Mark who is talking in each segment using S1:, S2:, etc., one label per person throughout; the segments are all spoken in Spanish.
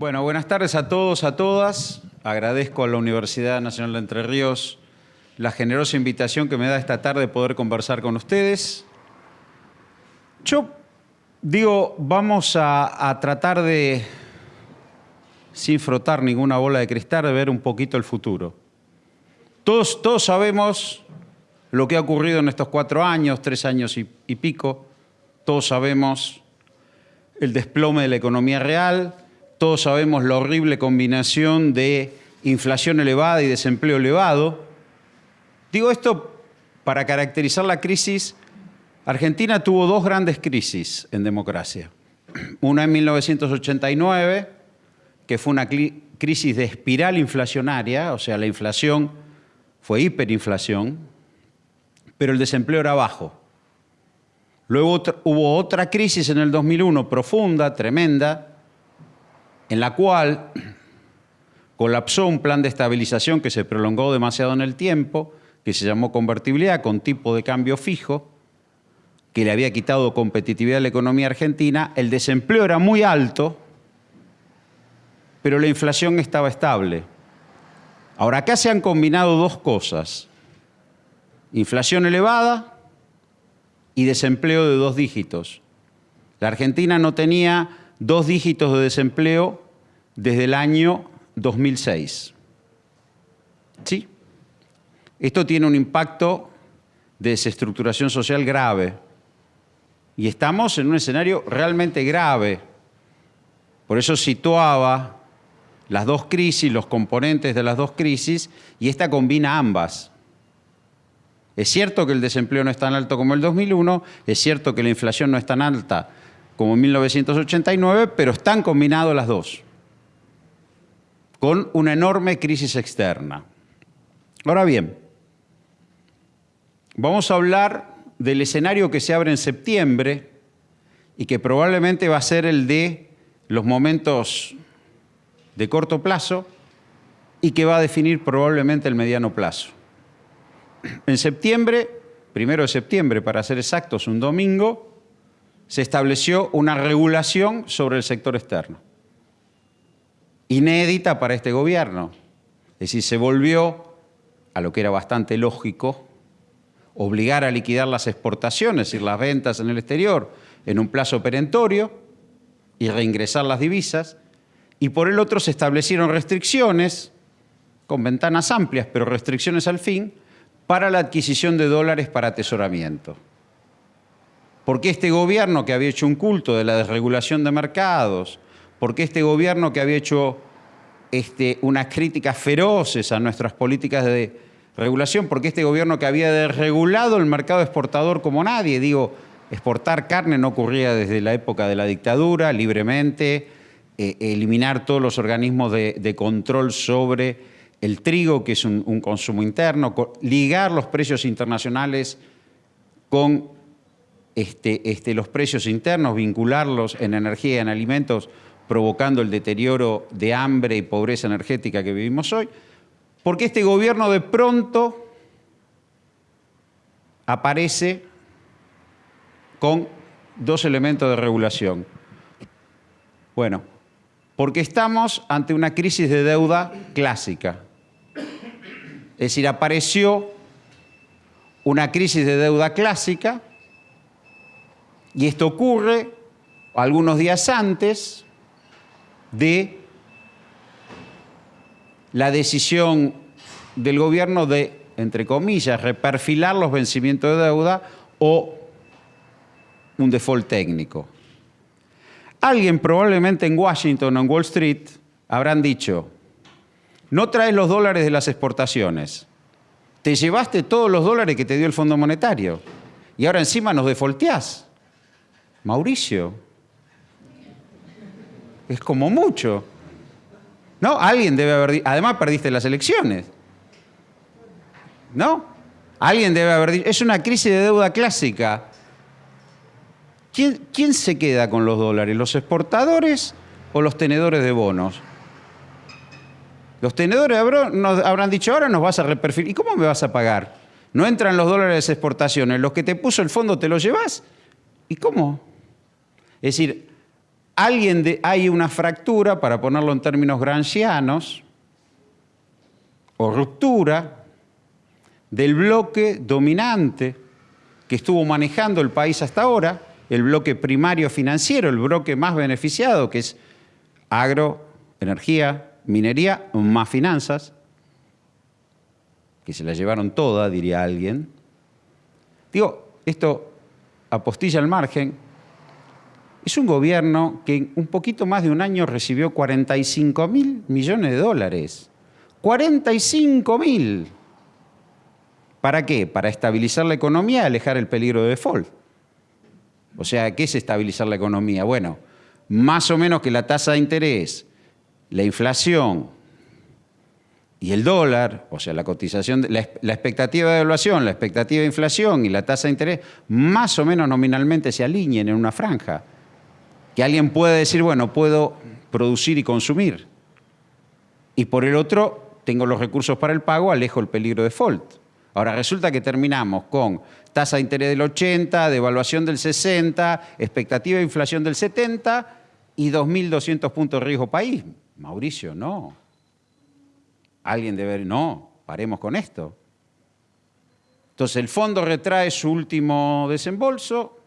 S1: Bueno, buenas tardes a todos, a todas. Agradezco a la Universidad Nacional de Entre Ríos la generosa invitación que me da esta tarde poder conversar con ustedes. Yo digo, vamos a, tratar de, sin frotar ninguna bola de cristal, de ver un poquito el futuro. Todos, todos sabemos lo que ha ocurrido en estos cuatro años, tres años y pico. Todos sabemos el desplome de la economía real, todos sabemos la horrible combinación de inflación elevada y desempleo elevado. Digo esto para caracterizar la crisis. Argentina tuvo dos grandes crisis en democracia. Una en 1989, que fue una crisis de espiral inflacionaria, o sea, la inflación fue hiperinflación, pero el desempleo era bajo. Luego hubo otra crisis en el 2001, profunda, tremenda, en la cual colapsó un plan de estabilización que se prolongó demasiado en el tiempo, que se llamó convertibilidad con tipo de cambio fijo, que le había quitado competitividad a la economía argentina, el desempleo era muy alto, pero la inflación estaba estable. Ahora, acá se han combinado dos cosas, inflación elevada y desempleo de dos dígitos. La Argentina no tenía dos dígitos de desempleo desde el año 2006. ¿Sí? Esto tiene un impacto de desestructuración social grave. Y estamos en un escenario realmente grave. Por eso situaba las dos crisis, los componentes de las dos crisis, y esta combina ambas. Es cierto que el desempleo no es tan alto como el 2001, es cierto que la inflación no es tan alta como en 1989, pero están combinadas las dos, con una enorme crisis externa. Ahora bien, vamos a hablar del escenario que se abre en septiembre y que probablemente va a ser el de los momentos de corto plazo y que va a definir probablemente el mediano plazo. En septiembre, primero de septiembre para ser exactos, un domingo, se estableció una regulación sobre el sector externo. Inédita para este gobierno. Es decir, se volvió a lo que era bastante lógico, obligar a liquidar las exportaciones y las ventas en el exterior en un plazo perentorio y reingresar las divisas. Y por el otro se establecieron restricciones, con ventanas amplias, pero restricciones al fin, para la adquisición de dólares para atesoramiento. Porque este gobierno que había hecho un culto de la desregulación de mercados, porque este gobierno que había hecho este, unas críticas feroces a nuestras políticas de regulación, porque este gobierno que había desregulado el mercado exportador como nadie, digo, exportar carne no ocurría desde la época de la dictadura, libremente, eh, eliminar todos los organismos de, control sobre el trigo, que es un, consumo interno, ligar los precios internacionales con este, este, los precios internos, vincularlos en energía y en alimentos, provocando el deterioro de hambre y pobreza energética que vivimos hoy, porque este gobierno de pronto aparece con dos elementos de regulación. Bueno, porque estamos ante una crisis de deuda clásica. Es decir, apareció una crisis de deuda clásica y esto ocurre algunos días antes de la decisión del gobierno de, entre comillas, reperfilar los vencimientos de deuda o un default técnico. Alguien probablemente en Washington o en Wall Street habrán dicho, no traes los dólares de las exportaciones, te llevaste todos los dólares que te dio el Fondo Monetario y ahora encima nos defolteás. Mauricio. Es como mucho. ¿No? Alguien debe haber Además, perdiste las elecciones. ¿No? Alguien debe haber dicho. Es una crisis de deuda clásica. ¿Quién, ¿Quién, se queda con los dólares? ¿Los exportadores o los tenedores de bonos? Los tenedores habrán dicho, ahora nos vas a reperfilar. ¿Y cómo me vas a pagar? No entran los dólares de exportaciones. Los que te puso el fondo te los llevas. ¿Y cómo? Es decir, alguien hay una fractura, para ponerlo en términos gramscianos, o ruptura del bloque dominante que estuvo manejando el país hasta ahora, el bloque primario financiero, el bloque más beneficiado, que es agro, energía, minería, más finanzas, que se la llevaron toda, diría alguien. Digo, esto apostilla al margen, es un gobierno que en un poquito más de un año recibió 45 mil millones de dólares. 45 mil. ¿Para qué? Para estabilizar la economía y alejar el peligro de default. O sea, ¿qué es estabilizar la economía? Bueno, más o menos que la tasa de interés, la inflación y el dólar, o sea, la cotización, la, la expectativa de evaluación, la expectativa de inflación y la tasa de interés, más o menos nominalmente se alineen en una franja que alguien puede decir, bueno, puedo producir y consumir. Y por el otro, tengo los recursos para el pago, alejo el peligro de default. Ahora resulta que terminamos con tasa de interés del 80, devaluación del 60, expectativa de inflación del 70 y 2.200 puntos de riesgo país. Mauricio, no. Alguien debe... No, paremos con esto. Entonces el fondo retrae su último desembolso,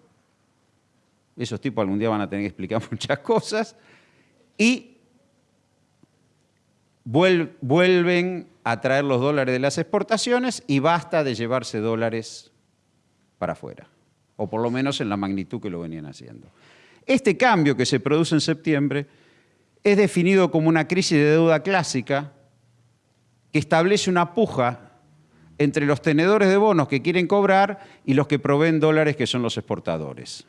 S1: esos tipos algún día van a tener que explicar muchas cosas. Y vuelven a traer los dólares de las exportaciones y basta de llevarse dólares para afuera. O por lo menos en la magnitud que lo venían haciendo. Este cambio que se produce en septiembre es definido como una crisis de deuda clásica que establece una puja entre los tenedores de bonos que quieren cobrar y los que proveen dólares que son los exportadores.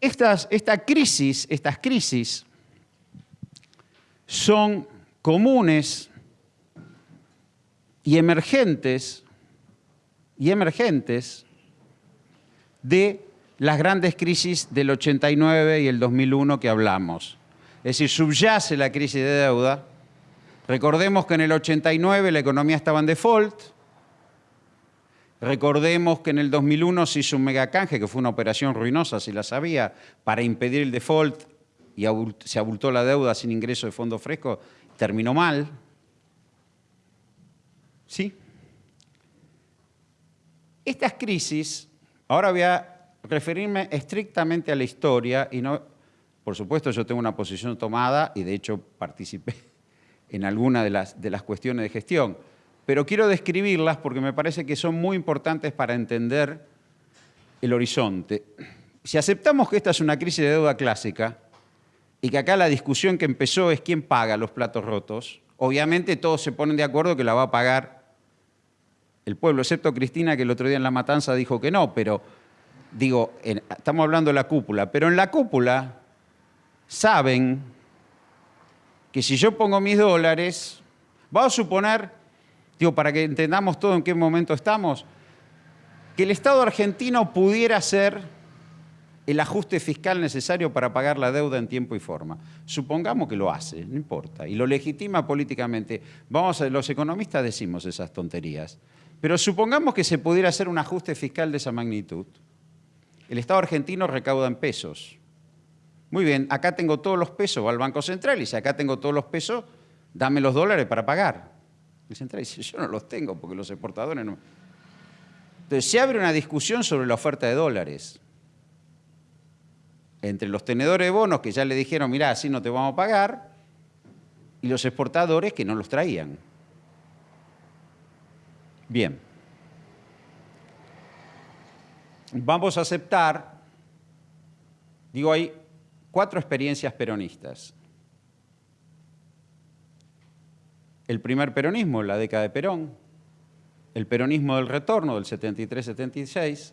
S1: Estas, esta crisis, estas crisis son comunes y emergentes y emergentes de las grandes crisis del 89 y el 2001 que hablamos. Es decir, subyace la crisis de deuda. Recordemos que en el 89 la economía estaba en default, Recordemos que en el 2001 se hizo un megacanje, que fue una operación ruinosa, si la sabía, para impedir el default y se abultó la deuda sin ingreso de fondo fresco, terminó mal. ¿Sí? Estas crisis, ahora voy a referirme estrictamente a la historia y no, por supuesto yo tengo una posición tomada y de hecho participé en alguna de las, de las cuestiones de gestión, pero quiero describirlas porque me parece que son muy importantes para entender el horizonte. Si aceptamos que esta es una crisis de deuda clásica y que acá la discusión que empezó es quién paga los platos rotos, obviamente todos se ponen de acuerdo que la va a pagar el pueblo, excepto Cristina que el otro día en la matanza dijo que no, pero digo, estamos hablando de la cúpula, pero en la cúpula saben que si yo pongo mis dólares, vamos a suponer digo, para que entendamos todo en qué momento estamos, que el Estado argentino pudiera hacer el ajuste fiscal necesario para pagar la deuda en tiempo y forma. Supongamos que lo hace, no importa, y lo legitima políticamente. Vamos a, los economistas decimos esas tonterías, pero supongamos que se pudiera hacer un ajuste fiscal de esa magnitud. El Estado argentino recauda en pesos. Muy bien, acá tengo todos los pesos, va al Banco Central y si acá tengo todos los pesos, dame los dólares para pagar. Central dice, yo no los tengo porque los exportadores no... Entonces se abre una discusión sobre la oferta de dólares entre los tenedores de bonos que ya le dijeron, mirá, así no te vamos a pagar, y los exportadores que no los traían. Bien. Vamos a aceptar, digo, hay cuatro experiencias peronistas. El primer peronismo, la década de Perón, el peronismo del retorno del 73-76,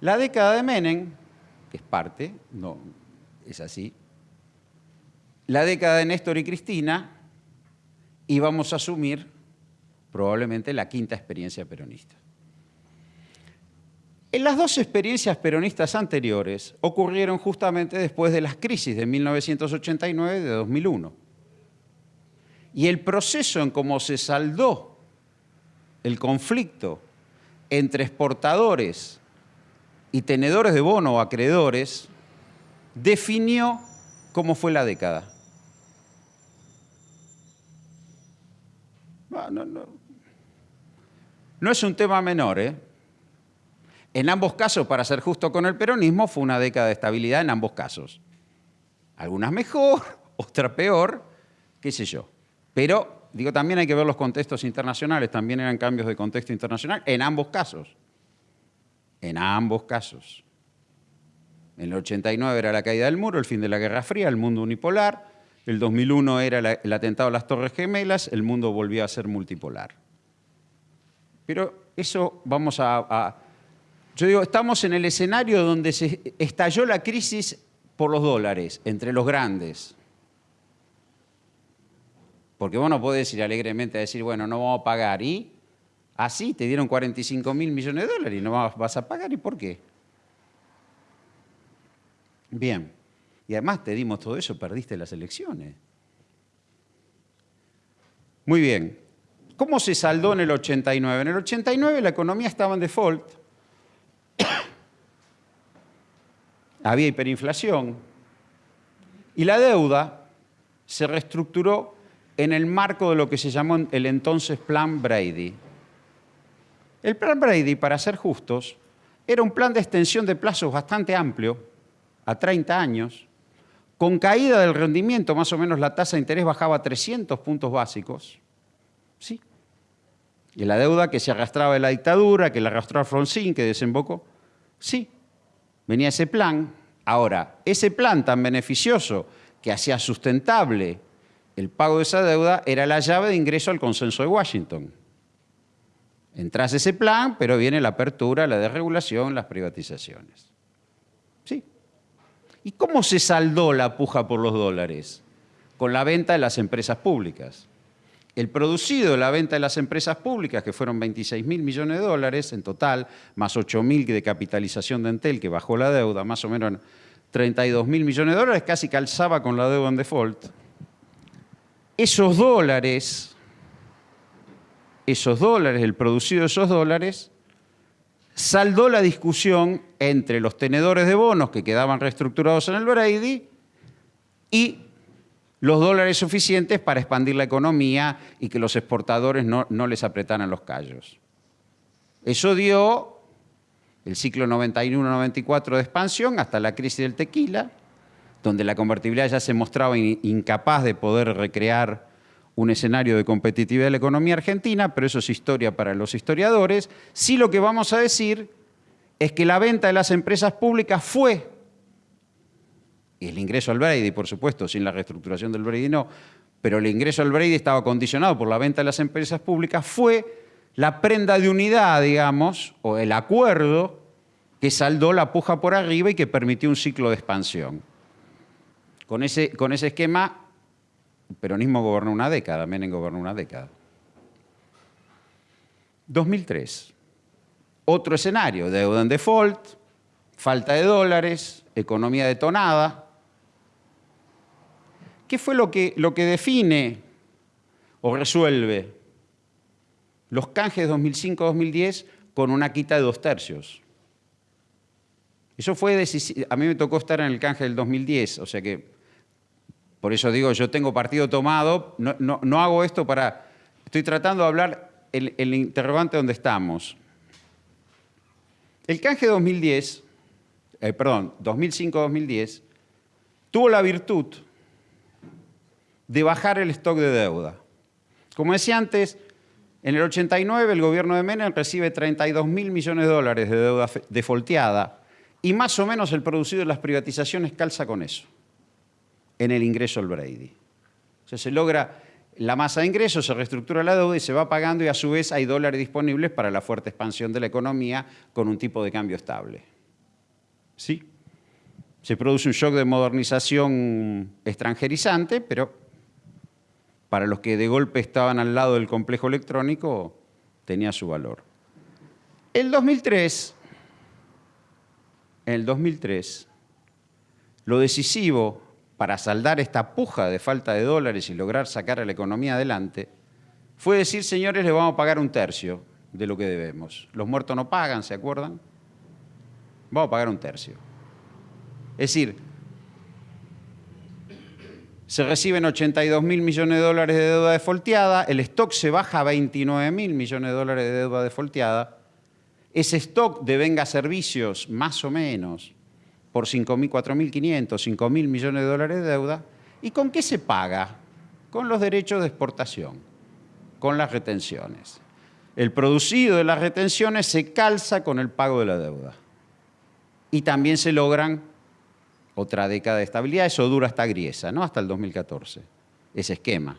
S1: la década de Menem, que es parte, no es así, la década de Néstor y Cristina, y vamos a asumir probablemente la quinta experiencia peronista. En las dos experiencias peronistas anteriores ocurrieron justamente después de las crisis de 1989 y de 2001 y el proceso en cómo se saldó el conflicto entre exportadores y tenedores de bono o acreedores, definió cómo fue la década. No. no es un tema menor, ¿eh? En ambos casos, para ser justo con el peronismo, fue una década de estabilidad en ambos casos. Algunas mejor, otras peor, qué sé yo. Pero, digo, también hay que ver los contextos internacionales, también eran cambios de contexto internacional en ambos casos. En ambos casos. En el 89 era la caída del muro, el fin de la Guerra Fría, el mundo unipolar. El 2001 era el atentado a las Torres Gemelas, el mundo volvió a ser multipolar. Pero eso vamos a, Yo digo, estamos en el escenario donde se estalló la crisis por los dólares, entre los grandes. Porque vos no podés ir alegremente a decir, bueno, no vamos a pagar. Y así te dieron 45 mil millones de dólares y no vas a pagar. ¿Y por qué? Bien. Y además te dimos todo eso, perdiste las elecciones. Muy bien. ¿Cómo se saldó en el 89? En el 89 la economía estaba en default. Había hiperinflación. Y la deuda se reestructuró en el marco de lo que se llamó el entonces Plan Brady. El Plan Brady, para ser justos, era un plan de extensión de plazos bastante amplio, a 30 años, con caída del rendimiento, más o menos la tasa de interés bajaba a 300 puntos básicos. ¿Sí? Y la deuda que se arrastraba de la dictadura, que la arrastró Alfonsín, que desembocó. Sí, venía ese plan. Ahora, ese plan tan beneficioso que hacía sustentable el pago de esa deuda era la llave de ingreso al consenso de Washington. Entras ese plan, pero viene la apertura, la desregulación, las privatizaciones. Sí. ¿Y cómo se saldó la puja por los dólares? Con la venta de las empresas públicas. El producido de la venta de las empresas públicas, que fueron 26 mil millones de dólares en total, más 8 mil de capitalización de Entel, que bajó la deuda, más o menos 32 mil millones de dólares, casi calzaba con la deuda en default esos dólares, esos dólares, el producido de esos dólares, saldó la discusión entre los tenedores de bonos que quedaban reestructurados en el Brady y los dólares suficientes para expandir la economía y que los exportadores no, no les apretaran los callos. Eso dio el ciclo 91-94 de expansión hasta la crisis del tequila, donde la convertibilidad ya se mostraba incapaz de poder recrear un escenario de competitividad de la economía argentina, pero eso es historia para los historiadores. Sí lo que vamos a decir es que la venta de las empresas públicas fue, y el ingreso al Brady, por supuesto, sin la reestructuración del Brady no, pero el ingreso al Brady estaba condicionado por la venta de las empresas públicas, fue la prenda de unidad, digamos, o el acuerdo que saldó la puja por arriba y que permitió un ciclo de expansión. Con ese, con ese esquema, el peronismo gobernó una década, Menem gobernó una década. 2003. Otro escenario, deuda en default, falta de dólares, economía detonada. ¿Qué fue lo que, lo que define o resuelve los canjes 2005-2010 con una quita de dos tercios? Eso fue decisivo. A mí me tocó estar en el canje del 2010, o sea que por eso digo, yo tengo partido tomado, no, hago esto para... Estoy tratando de hablar el, interrogante donde estamos. El canje 2010, eh, perdón, 2005-2010, tuvo la virtud de bajar el stock de deuda. Como decía antes, en el 89 el gobierno de Menem recibe 32 mil millones de dólares de deuda defolteada y más o menos el producido de las privatizaciones calza con eso en el ingreso al Brady. O sea, se logra la masa de ingresos, se reestructura la deuda y se va pagando y a su vez hay dólares disponibles para la fuerte expansión de la economía con un tipo de cambio estable. ¿Sí? Se produce un shock de modernización extranjerizante, pero para los que de golpe estaban al lado del complejo electrónico tenía su valor. El 2003, en el 2003, lo decisivo para saldar esta puja de falta de dólares y lograr sacar a la economía adelante, fue decir, señores, le vamos a pagar un tercio de lo que debemos. Los muertos no pagan, ¿se acuerdan? Vamos a pagar un tercio. Es decir, se reciben 82 mil millones de dólares de deuda defolteada, el stock se baja a 29 mil millones de dólares de deuda defolteada, ese stock de venga servicios, más o menos, por 5.000, 4.500, 5.000 millones de dólares de deuda, ¿y con qué se paga? Con los derechos de exportación, con las retenciones. El producido de las retenciones se calza con el pago de la deuda. Y también se logran otra década de estabilidad, eso dura hasta Griesa, ¿no? Hasta el 2014, ese esquema.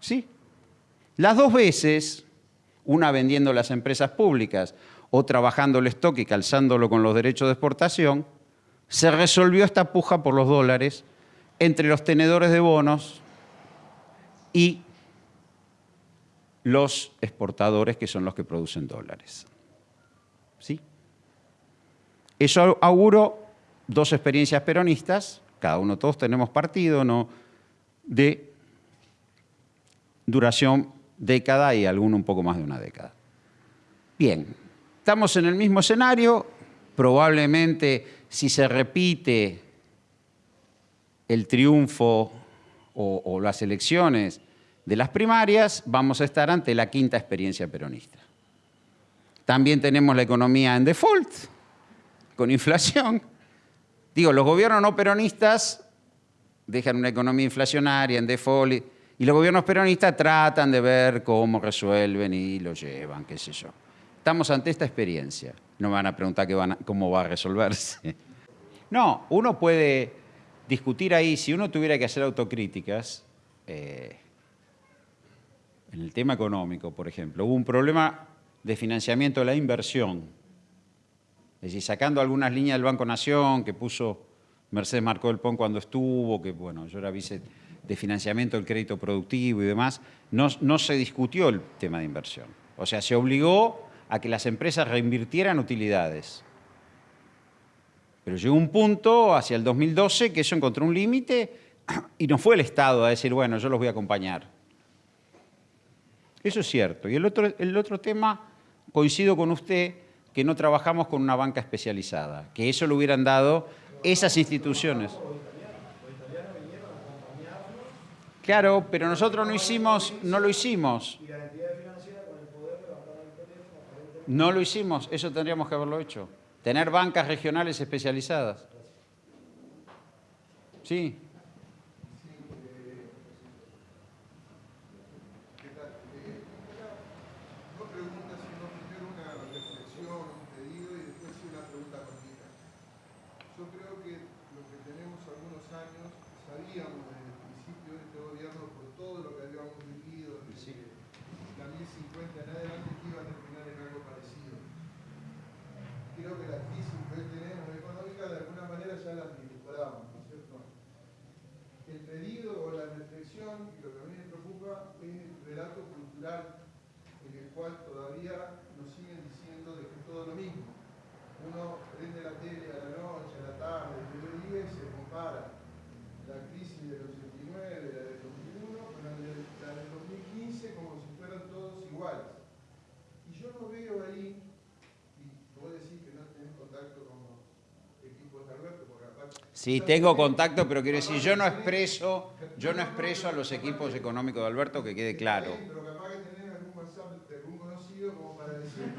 S1: ¿Sí? Las dos veces, una vendiendo las empresas públicas, otra bajando el stock y calzándolo con los derechos de exportación, se resolvió esta puja por los dólares entre los tenedores de bonos y los exportadores, que son los que producen dólares. ¿Sí? Eso auguró dos experiencias peronistas, cada uno, todos tenemos partido, ¿no? de duración década y alguno un poco más de una década. Bien, estamos en el mismo escenario, probablemente si se repite el triunfo o, las elecciones de las primarias, vamos a estar ante la quinta experiencia peronista. También tenemos la economía en default, con inflación, Digo, los gobiernos no peronistas dejan una economía inflacionaria en default y los gobiernos peronistas tratan de ver cómo resuelven y lo llevan, qué sé yo. Estamos ante esta experiencia. No me van a preguntar cómo va a resolverse. No, uno puede discutir ahí, si uno tuviera que hacer autocríticas, eh, en el tema económico, por ejemplo, hubo un problema de financiamiento de la inversión es decir, sacando algunas líneas del Banco Nación que puso Mercedes Marcó del Pon cuando estuvo, que bueno, yo era vice de financiamiento del crédito productivo y demás, no, no se discutió el tema de inversión. O sea, se obligó a que las empresas reinvirtieran utilidades. Pero llegó un punto, hacia el 2012, que eso encontró un límite y no fue el Estado a decir, bueno, yo los voy a acompañar. Eso es cierto. Y el otro, el otro tema, coincido con usted, que no trabajamos con una banca especializada, que eso lo hubieran dado esas instituciones. Claro, pero nosotros no hicimos, no lo hicimos. No lo hicimos, eso tendríamos que haberlo hecho. Tener bancas regionales especializadas. Sí. Sí, tengo contacto, pero quiero decir, yo no expreso, yo no expreso a los equipos económicos de Alberto, que quede claro.
S2: Pero capaz que tenés algún WhatsApp de algún conocido como para decir,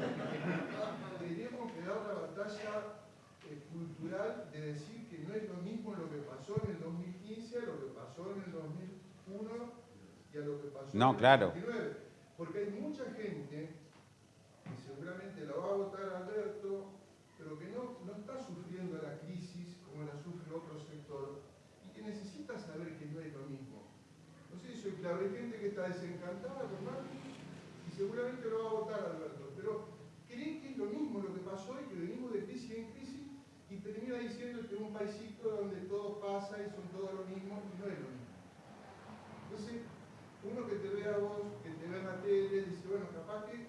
S2: tenemos que dar la batalla eh, cultural de decir que no es lo mismo lo que pasó en el 2015 a lo que pasó en el 2001 y a lo que pasó
S1: no,
S2: en el
S1: claro.
S2: 2019. Porque hay mucha gente que seguramente lo va a votar Alberto, pero que no, no está sufriendo la crisis como la sufre otro sector, y que necesita saber que no es lo mismo. Claro, hay gente que está desencantada con Macri y seguramente lo va a votar Alberto, pero cree que es lo mismo lo que pasó y que venimos de crisis en crisis y termina diciendo que es un paisito donde todo pasa y son todos lo mismo y no es lo mismo. Entonces, uno que te ve a vos, que te ve en la tele, dice, bueno, capaz que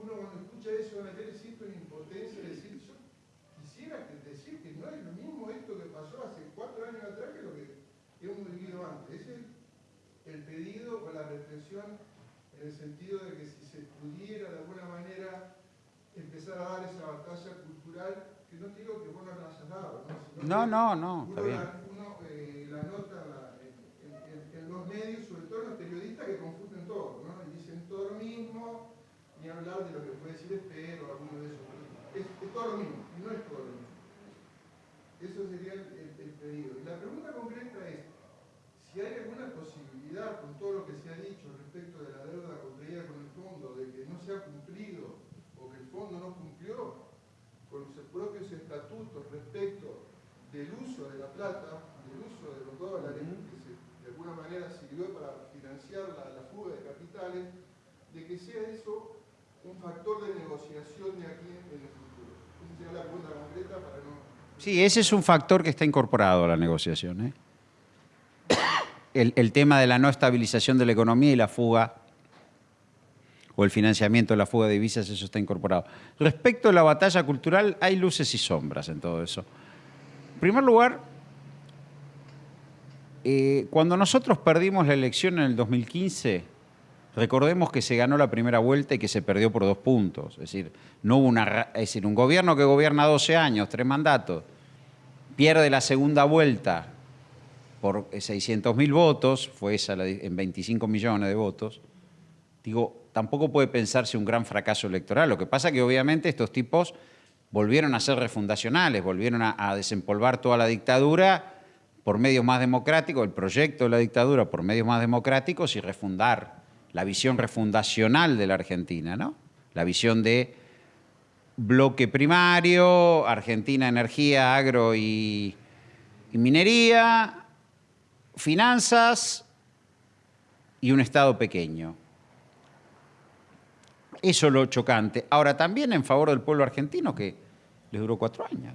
S2: uno cuando escucha eso en la tele siente una impotencia de decir, yo quisiera decir que no es lo mismo esto que pasó hace cuatro años atrás que lo que hemos vivido antes. El pedido o la reflexión en el sentido de que si se pudiera de alguna manera empezar a dar esa batalla cultural, que no te digo que vos no la hayas dado, ¿no? Sino
S1: No, no, está bien.
S2: la- uno, eh, la nota en, los medios, sobre todo los periodistas que confunden todo, ¿no? Y dicen todo lo mismo, ni hablar de lo que puede decir Espero o alguno de esos. Es, es todo lo mismo, y no es todo lo mismo. Eso sería el, el- el pedido. Y la pregunta concreta es, si hay alguna posibilidad, con todo lo que se ha dicho respecto de la deuda contraída con el fondo, de que no se ha cumplido o que el fondo no cumplió con sus propios estatutos respecto del uso de la plata, del uso de los dólares, que se- de alguna manera sirvió para financiar la, la fuga de capitales, de que sea eso un factor de negociación de aquí en el futuro. Esa sería la pregunta concreta para no...
S1: Sí, ese es un factor que está incorporado a la negociación. ¿eh? El, el tema de la no estabilización de la economía y la fuga o el financiamiento de la fuga de divisas, eso está incorporado. Respecto a la batalla cultural, hay luces y sombras en todo eso. En primer lugar, eh, cuando nosotros perdimos la elección en el 2015, recordemos que se ganó la primera vuelta y que se perdió por dos puntos. Es decir, no hubo una, es decir, un gobierno que gobierna 12 años, tres mandatos, pierde la segunda vuelta por 600 mil votos, fue esa en 25 millones de votos. Digo, tampoco puede pensarse un gran fracaso electoral. Lo que pasa es que obviamente estos tipos volvieron a ser refundacionales, volvieron a, desempolvar toda la dictadura por medios más democráticos, el proyecto de la dictadura por medios más democráticos y refundar la visión refundacional de la Argentina, ¿no? La visión de bloque primario, Argentina, energía, agro y minería, finanzas y un Estado pequeño. Eso es lo chocante. Ahora, también en favor del pueblo argentino, que les duró cuatro años.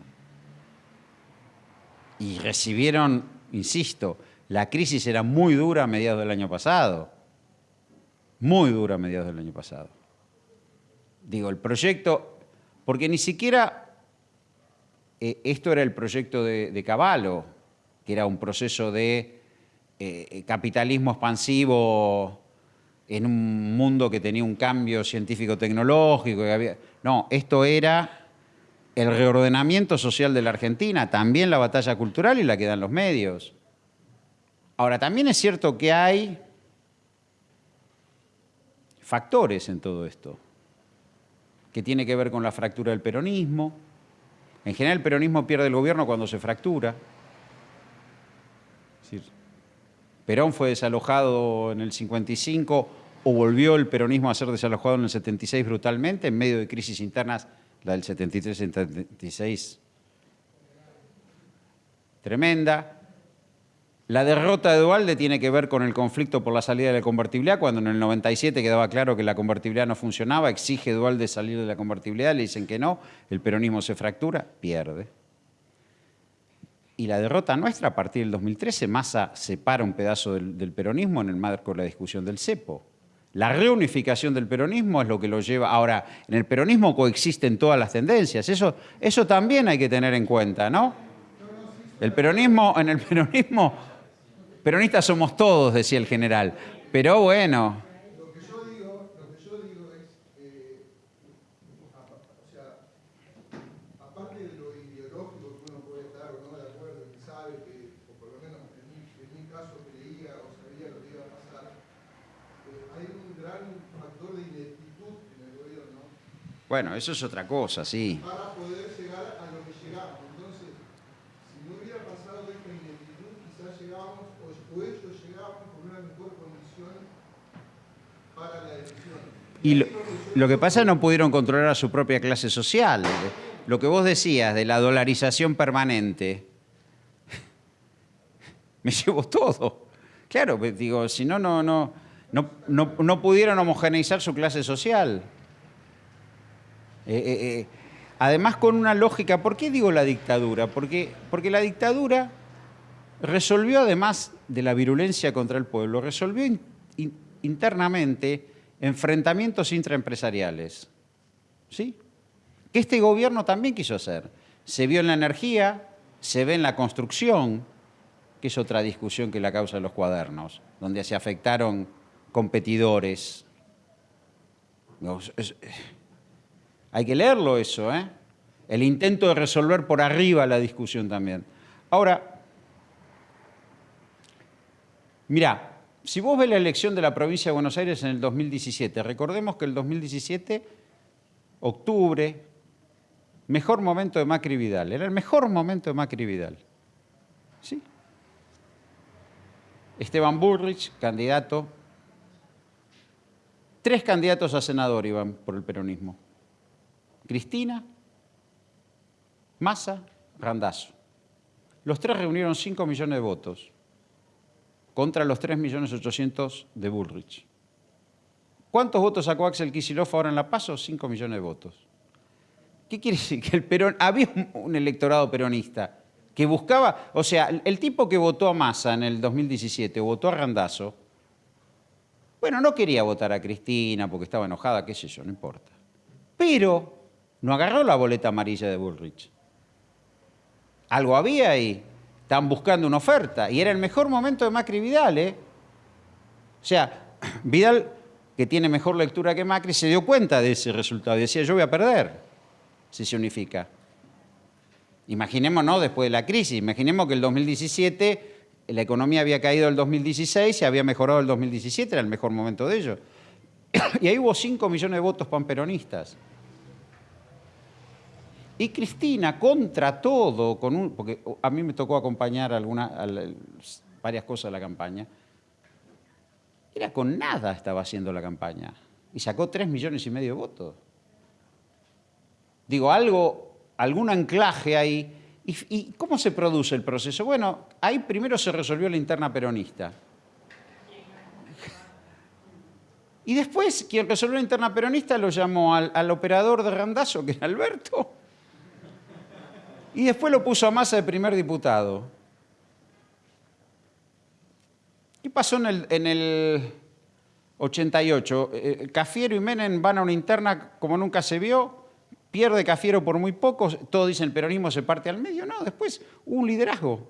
S1: Y recibieron, insisto, la crisis era muy dura a mediados del año pasado. Muy dura a mediados del año pasado. Digo, el proyecto, porque ni siquiera eh, esto era el proyecto de, de Cavallo, que era un proceso de eh, capitalismo expansivo en un mundo que tenía un cambio científico-tecnológico. había- No, esto era el reordenamiento social de la Argentina, también la batalla cultural y la que dan los medios. Ahora, también es cierto que hay factores en todo esto, que tiene que ver con la fractura del peronismo. En general, el peronismo pierde el gobierno cuando se fractura. Es decir, Perón fue desalojado en el 55 o volvió el peronismo a ser desalojado en el 76 brutalmente en medio de crisis internas, la del 73-76 tremenda. La derrota de Dualde tiene que ver con el conflicto por la salida de la convertibilidad, cuando en el 97 quedaba claro que la convertibilidad no funcionaba, exige Dualde salir de la convertibilidad, le dicen que no, el peronismo se fractura, pierde. Y la derrota nuestra a partir del 2013, Massa separa un pedazo del, del peronismo en el marco de la discusión del cepo. La reunificación del peronismo es lo que lo lleva. Ahora, en el peronismo coexisten todas las tendencias. Eso, eso también hay que tener en cuenta, ¿no? El peronismo, en el peronismo, peronistas somos todos, decía el general. Pero bueno,
S2: Lo que yo digo, lo que yo digo es, eh, apa- o sea, aparte de lo ideológico que uno puede estar o no de acuerdo, y que sabe que, o por lo menos en mi, en mi caso creía o sabía lo que iba a pasar, eh, hay un gran factor de ineptitud en el gobierno
S1: bueno, eso es otra cosa, sí.
S2: para poder llegar a lo que llegamos. Entonces, si no hubiera pasado esta ineptitud, quizás llegábamos, o, ellos llegaban con una mejor condición para la decisión.
S1: Y lo,
S2: donde yo
S1: lo que pasa es que no pudieron controlar a su propia clase social. Lo que vos decías de la dolarización permanente, me llevó todo. Claro, pues, digo, si no, no, no, no, no pudieron homogeneizar su clase social. Eh, eh, eh, además con una lógica, ¿por qué digo la dictadura? Porque, porque la dictadura resolvió, además de la virulencia contra el pueblo, resolvió in- in- internamente enfrentamientos intraempresariales. ¿Sí? Que este gobierno también quiso hacer. Se vio en la energía, se ve en la construcción, que es otra discusión que la causa de los cuadernos, donde se afectaron competidores. No, Hay que leerlo eso, ¿eh? El intento de resolver por arriba la discusión también. Ahora, mira, si vos ves la elección de la provincia de Buenos Aires en el 2017, recordemos que el 2017, octubre, mejor momento de Macri Vidal, era el mejor momento de Macri Vidal. ¿Sí? Esteban Burrich, candidato. Tres candidatos a senador iban por el peronismo. Cristina, Massa, Randazo. Los tres reunieron 5 millones de votos contra los 3 millones 800 de Bullrich. ¿Cuántos votos sacó Axel Kicillof ahora en La Paso? 5 millones de votos. ¿Qué quiere decir? Que el Perón, había un electorado peronista que buscaba, o sea, el tipo que votó a Massa en el 2017, votó a Randazo, bueno, no quería votar a Cristina porque estaba enojada, qué sé yo, no importa. Pero no agarró la boleta amarilla de Bullrich. Algo había ahí. Estaban buscando una oferta. Y era el mejor momento de Macri Vidal, ¿eh? O sea, Vidal, que tiene mejor lectura que Macri, se dio cuenta de ese resultado. Y decía, yo voy a perder si se unifica. Imaginémonos después de la crisis, imaginemos que el 2017 la economía había caído el 2016 y había mejorado el 2017, era el mejor momento de ello. Y ahí hubo 5 millones de votos panperonistas. Y Cristina, contra todo, con un, porque a mí me tocó acompañar alguna, varias cosas de la campaña, era con nada estaba haciendo la campaña. Y sacó 3 millones y medio de votos. Digo, algo algún anclaje ahí. ¿Y, cómo se produce el proceso? Bueno, ahí primero se resolvió la interna peronista. Y después, quien resolvió la interna peronista lo llamó al, operador de Randazo, que era Alberto, y después lo puso a masa de primer diputado. ¿Qué pasó en el, en el 88? Eh, Cafiero y Menem van a una interna como nunca se vio, pierde Cafiero por muy poco, todos dicen el peronismo se parte al medio, no, después hubo un liderazgo.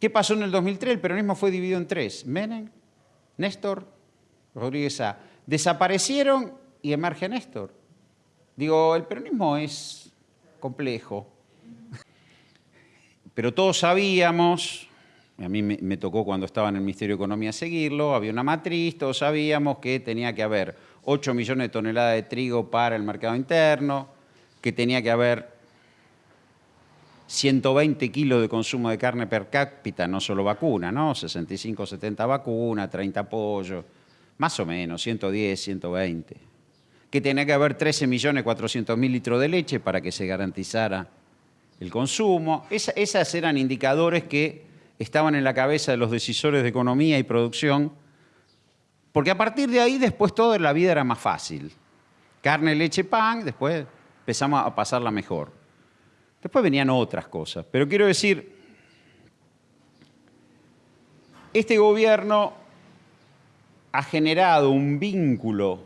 S1: ¿Qué pasó en el 2003? El peronismo fue dividido en tres, Menem, Néstor, Rodríguez A. Desaparecieron y emerge Néstor. Digo, el peronismo es complejo, pero todos sabíamos, a mí me, tocó cuando estaba en el Ministerio de Economía seguirlo, había una matriz, todos sabíamos que tenía que haber 8 millones de toneladas de trigo para el mercado interno, que tenía que haber 120 kilos de consumo de carne per cápita, no solo vacuna, ¿no? 65, 70 vacunas, 30 pollos, más o menos, 110, 120. Que tenía que haber 13 millones 400 mil litros de leche para que se garantizara el consumo. esas eran indicadores que estaban en la cabeza de los decisores de economía y producción porque a partir de ahí después toda la vida era más fácil. Carne, leche, pan, después empezamos a pasarla mejor. Después venían otras cosas. Pero quiero decir, este gobierno ha generado un vínculo,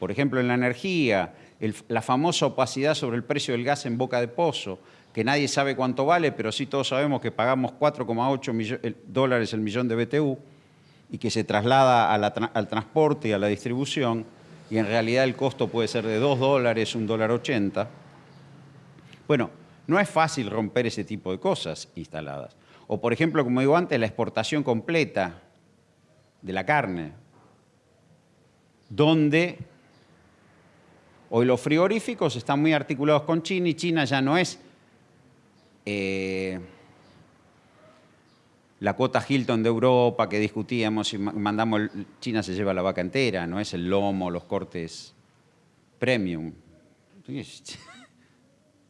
S1: por ejemplo en la energía, la famosa opacidad sobre el precio del gas en boca de pozo, que nadie sabe cuánto vale, pero sí todos sabemos que pagamos 4,8 dólares el millón de BTU y que se traslada al transporte y a la distribución, y en realidad el costo puede ser de 2 dólares, un dólar 80. Bueno, no es fácil romper ese tipo de cosas instaladas. O por ejemplo, como digo antes, la exportación completa de la carne, donde hoy los frigoríficos están muy articulados con China y China ya no es... Eh, la cuota Hilton de Europa que discutíamos y mandamos, China se lleva la vaca entera, no es el lomo, los cortes premium.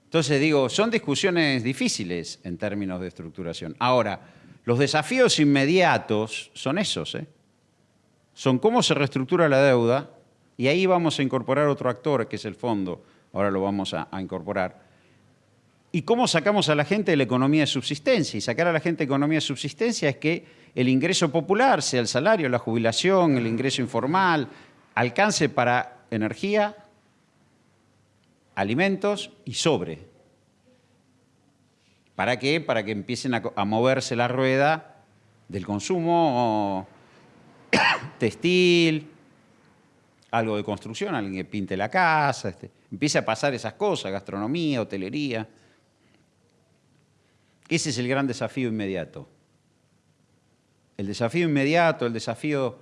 S1: Entonces digo, son discusiones difíciles en términos de estructuración. Ahora, los desafíos inmediatos son esos, ¿eh? son cómo se reestructura la deuda, y ahí vamos a incorporar otro actor, que es el fondo, ahora lo vamos a incorporar, ¿Y cómo sacamos a la gente de la economía de subsistencia? Y sacar a la gente de economía de subsistencia es que el ingreso popular, sea el salario, la jubilación, el ingreso informal, alcance para energía, alimentos y sobre. ¿Para qué? Para que empiecen a, moverse la rueda del consumo textil, algo de construcción, alguien que pinte la casa, este, empiece a pasar esas cosas, gastronomía, hotelería. Ese es el gran desafío inmediato. El desafío inmediato, el desafío,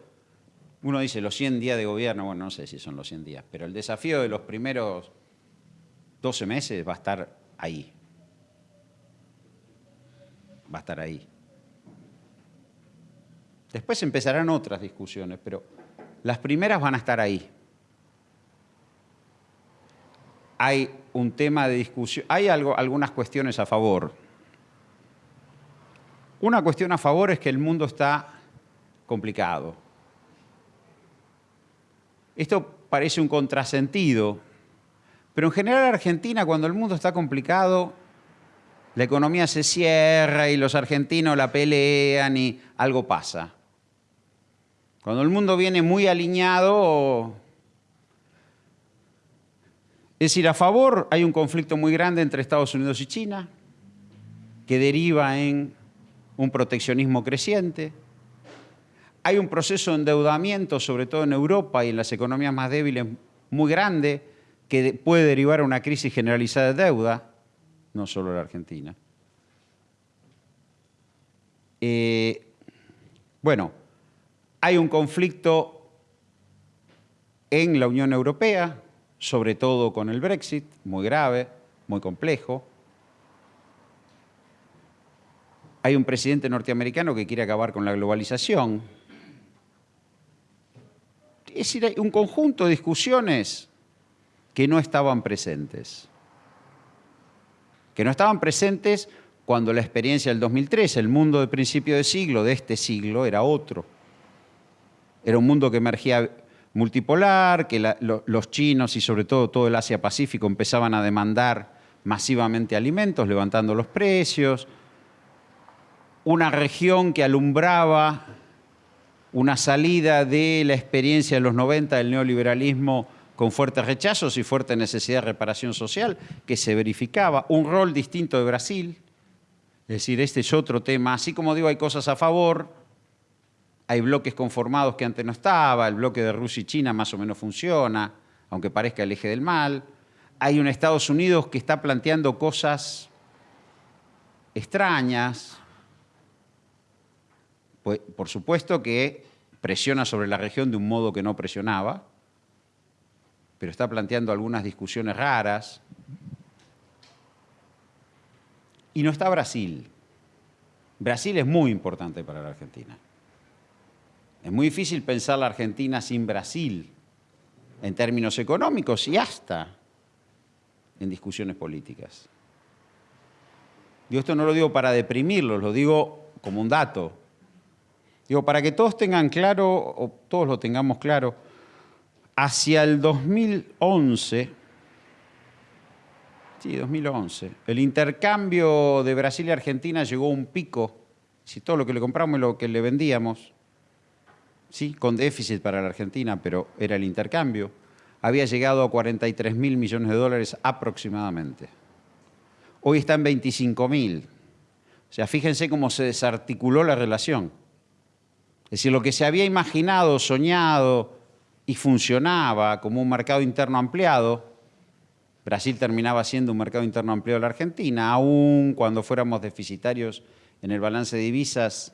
S1: uno dice los 100 días de gobierno, bueno, no sé si son los 100 días, pero el desafío de los primeros 12 meses va a estar ahí. Va a estar ahí. Después empezarán otras discusiones, pero las primeras van a estar ahí. Hay un tema de discusión, hay algo, algunas cuestiones a favor. Una cuestión a favor es que el mundo está complicado. Esto parece un contrasentido, pero en general Argentina, cuando el mundo está complicado, la economía se cierra y los argentinos la pelean y algo pasa. Cuando el mundo viene muy alineado, es decir, a favor hay un conflicto muy grande entre Estados Unidos y China, que deriva en un proteccionismo creciente. Hay un proceso de endeudamiento, sobre todo en Europa y en las economías más débiles, muy grande, que puede derivar a una crisis generalizada de deuda, no solo en la Argentina. Eh, bueno, hay un conflicto en la Unión Europea, sobre todo con el Brexit, muy grave, muy complejo. Hay un presidente norteamericano que quiere acabar con la globalización. Es decir, hay un conjunto de discusiones que no estaban presentes. Que no estaban presentes cuando la experiencia del 2003, el mundo de principio de siglo, de este siglo, era otro. Era un mundo que emergía multipolar, que los chinos y sobre todo todo el Asia-Pacífico empezaban a demandar masivamente alimentos, levantando los precios. Una región que alumbraba una salida de la experiencia de los 90 del neoliberalismo con fuertes rechazos y fuerte necesidad de reparación social que se verificaba. Un rol distinto de Brasil. Es decir, este es otro tema. Así como digo, hay cosas a favor, hay bloques conformados que antes no estaba, el bloque de Rusia y China más o menos funciona, aunque parezca el eje del mal. Hay un Estados Unidos que está planteando cosas extrañas. Pues, por supuesto que presiona sobre la región de un modo que no presionaba, pero está planteando algunas discusiones raras. Y no está Brasil. Brasil es muy importante para la Argentina. Es muy difícil pensar la Argentina sin Brasil en términos económicos y hasta en discusiones políticas. Yo esto no lo digo para deprimirlos, lo digo como un dato. Digo, para que todos tengan claro, o todos lo tengamos claro, hacia el 2011, sí, 2011, el intercambio de Brasil y Argentina llegó a un pico, si todo lo que le compramos y lo que le vendíamos, sí, con déficit para la Argentina, pero era el intercambio, había llegado a 43 mil millones de dólares aproximadamente. Hoy está en 25 mil. O sea, fíjense cómo se desarticuló la relación. Es decir, lo que se había imaginado, soñado y funcionaba como un mercado interno ampliado, Brasil terminaba siendo un mercado interno ampliado de la Argentina, aún cuando fuéramos deficitarios en el balance de divisas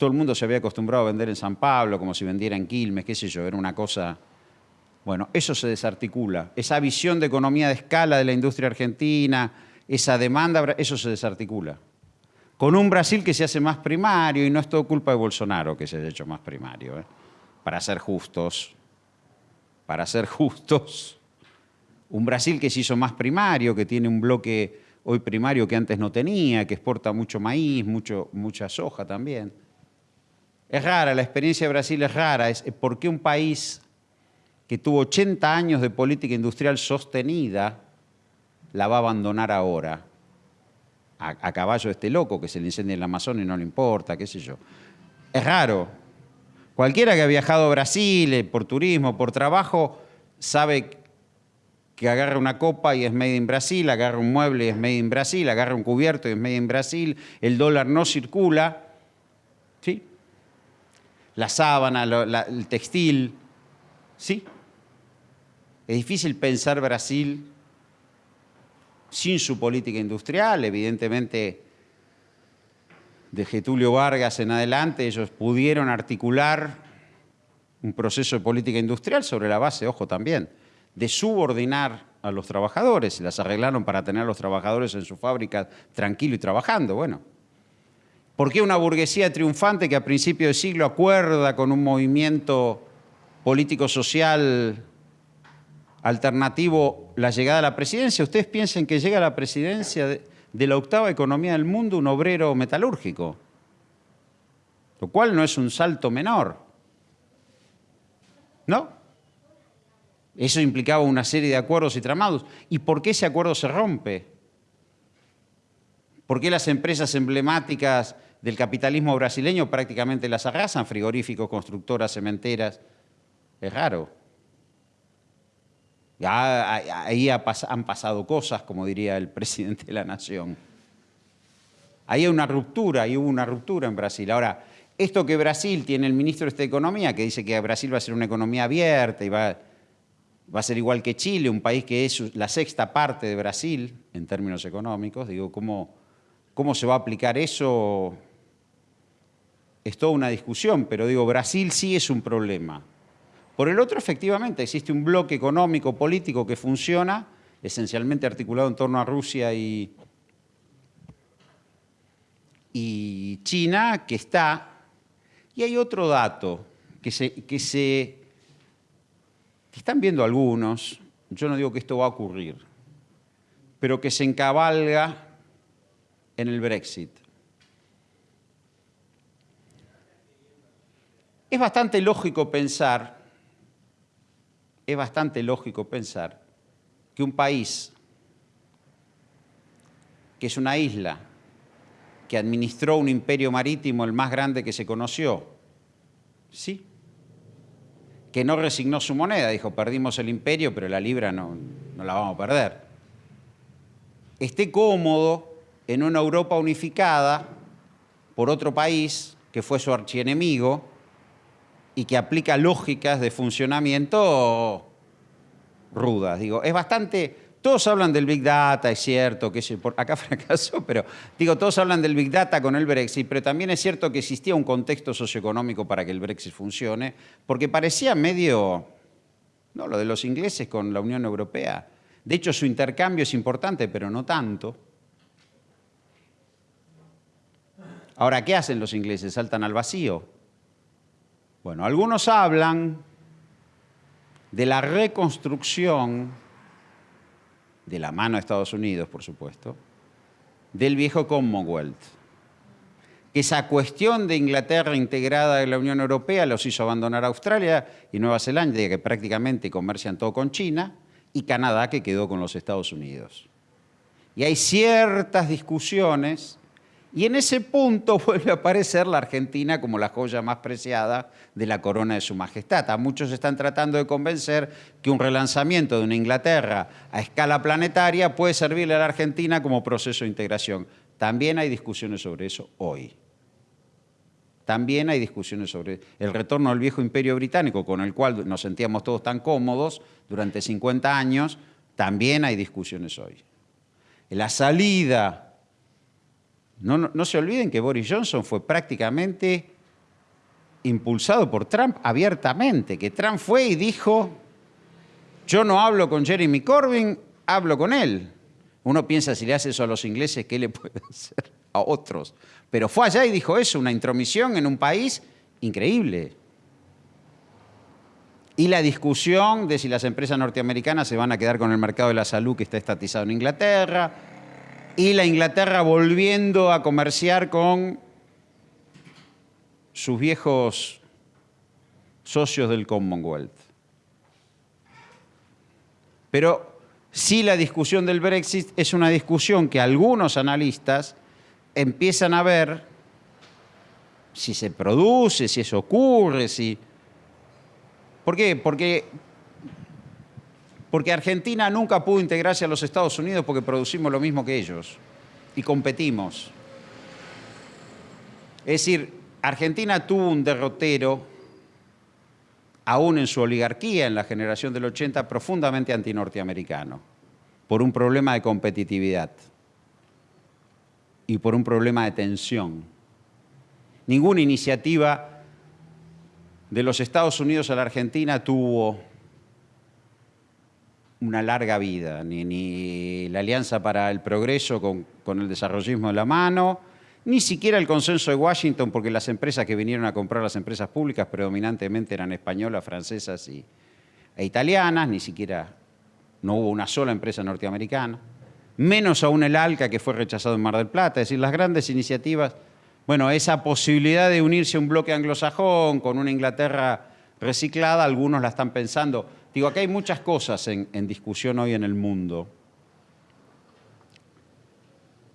S1: todo el mundo se había acostumbrado a vender en San Pablo, como si vendiera en Quilmes, qué sé yo, era una cosa... Bueno, eso se desarticula. Esa visión de economía de escala de la industria argentina, esa demanda, eso se desarticula. Con un Brasil que se hace más primario, y no es todo culpa de Bolsonaro que se haya hecho más primario, ¿eh? para ser justos, para ser justos. Un Brasil que se hizo más primario, que tiene un bloque hoy primario que antes no tenía, que exporta mucho maíz, mucho, mucha soja también. Es rara, la experiencia de Brasil es rara. Es por qué un país que tuvo 80 años de política industrial sostenida la va a abandonar ahora. A, caballo de este loco que se le incendia en el Amazonas y no le importa, qué sé yo. Es raro. Cualquiera que ha viajado a Brasil eh, por turismo, por trabajo, sabe que agarra una copa y es made in Brasil, agarra un mueble y es made in Brasil, agarra un cubierto y es made in Brasil, el dólar no circula. La sábana, el textil, Sí. Es difícil pensar Brasil sin su política industrial, evidentemente de Getulio Vargas en adelante ellos pudieron articular un proceso de política industrial sobre la base, ojo también, de subordinar a los trabajadores, las arreglaron para tener a los trabajadores en su fábrica tranquilo y trabajando, bueno. ¿Por qué una burguesía triunfante que a principio de siglo acuerda con un movimiento político-social alternativo la llegada a la presidencia? ¿Ustedes piensan que llega a la presidencia de, de la octava economía del mundo un obrero metalúrgico? Lo cual no es un salto menor. ¿No? Eso implicaba una serie de acuerdos y tramados. ¿Y por qué ese acuerdo se rompe? ¿Por qué las empresas emblemáticas del capitalismo brasileño prácticamente las arrasan? Frigoríficos, constructoras, cementeras. Es raro. ahí han pasado cosas, como diría el presidente de la Nación. Ahí hay una ruptura, ahí hubo una ruptura en Brasil. Ahora, esto que Brasil tiene el ministro de Economía, que dice que Brasil va a ser una economía abierta y va va a ser igual que Chile, un país que es la sexta parte de Brasil en términos económicos. Digo, ¿cómo, cómo se va a aplicar eso? Es toda una discusión, pero digo, Brasil sí es un problema. Por el otro, efectivamente, existe un bloque económico, político que funciona, esencialmente articulado en torno a Rusia y, y China, que está... Y hay otro dato que se, que se que están viendo algunos, yo no digo que esto va a ocurrir, pero que se encabalga en el Brexit. Es bastante lógico pensar, es bastante lógico pensar que un país que es una isla, que administró un imperio marítimo el más grande que se conoció, sí, que no resignó su moneda, dijo, perdimos el imperio, pero la libra no, no la vamos a perder. Esté cómodo en una Europa unificada por otro país que fue su archienemigo y que aplica lógicas de funcionamiento rudas. Digo, es bastante todos hablan del Big Data, es cierto, que acá fracasó, pero digo, todos hablan del Big Data con el Brexit, pero también es cierto que existía un contexto socioeconómico para que el Brexit funcione, porque parecía medio, no, lo de los ingleses con la Unión Europea. De hecho, su intercambio es importante, pero no tanto. Ahora, ¿qué hacen los ingleses? ¿Saltan al vacío? Bueno, algunos hablan de la reconstrucción de la mano de Estados Unidos, por supuesto, del viejo Commonwealth. Esa cuestión de Inglaterra integrada en la Unión Europea los hizo abandonar Australia y Nueva Zelanda, que prácticamente comercian todo con China, y Canadá, que quedó con los Estados Unidos. Y hay ciertas discusiones y en ese punto vuelve a aparecer la Argentina como la joya más preciada de la corona de su majestad. Muchos están tratando de convencer que un relanzamiento de una Inglaterra a escala planetaria puede servirle a la Argentina como proceso de integración. También hay discusiones sobre eso hoy. También hay discusiones sobre el retorno al viejo imperio británico, con el cual nos sentíamos todos tan cómodos durante 50 años, también hay discusiones hoy. La salida no, se olviden que Boris Johnson fue prácticamente impulsado por Trump abiertamente, que Trump fue y dijo, yo no hablo con Jeremy Corbyn, hablo con él. Uno piensa si le hace eso a los ingleses, ¿qué le puede hacer a otros? Pero fue allá y dijo eso, una intromisión en un país increíble. Y la discusión de si las empresas norteamericanas se van a quedar con el mercado de la salud que está estatizado en Inglaterra, y la Inglaterra volviendo a comerciar con sus viejos socios del Commonwealth. Pero sí la discusión del Brexit es una discusión que algunos analistas empiezan a ver si se produce, si eso ocurre, si... ¿Por qué? Porque porque Argentina nunca pudo integrarse a los Estados Unidos porque producimos lo mismo que ellos y competimos. Es decir, Argentina tuvo un derrotero aún en su oligarquía, en la generación del 80, profundamente antinorteamericano, por un problema de competitividad y por un problema de tensión. Ninguna iniciativa de los Estados Unidos a la Argentina tuvo una larga vida, ni, la Alianza para el Progreso con, con el desarrollismo de la mano, ni siquiera el consenso de Washington, porque las empresas que vinieron a comprar las empresas públicas predominantemente eran españolas, francesas y, e italianas, ni siquiera no hubo una sola empresa norteamericana, menos aún el ALCA que fue rechazado en Mar del Plata, es decir, las grandes iniciativas, bueno, esa posibilidad de unirse a un bloque anglosajón con una Inglaterra reciclada, algunos la están pensando. Digo, aquí hay muchas cosas en, en discusión hoy en el mundo.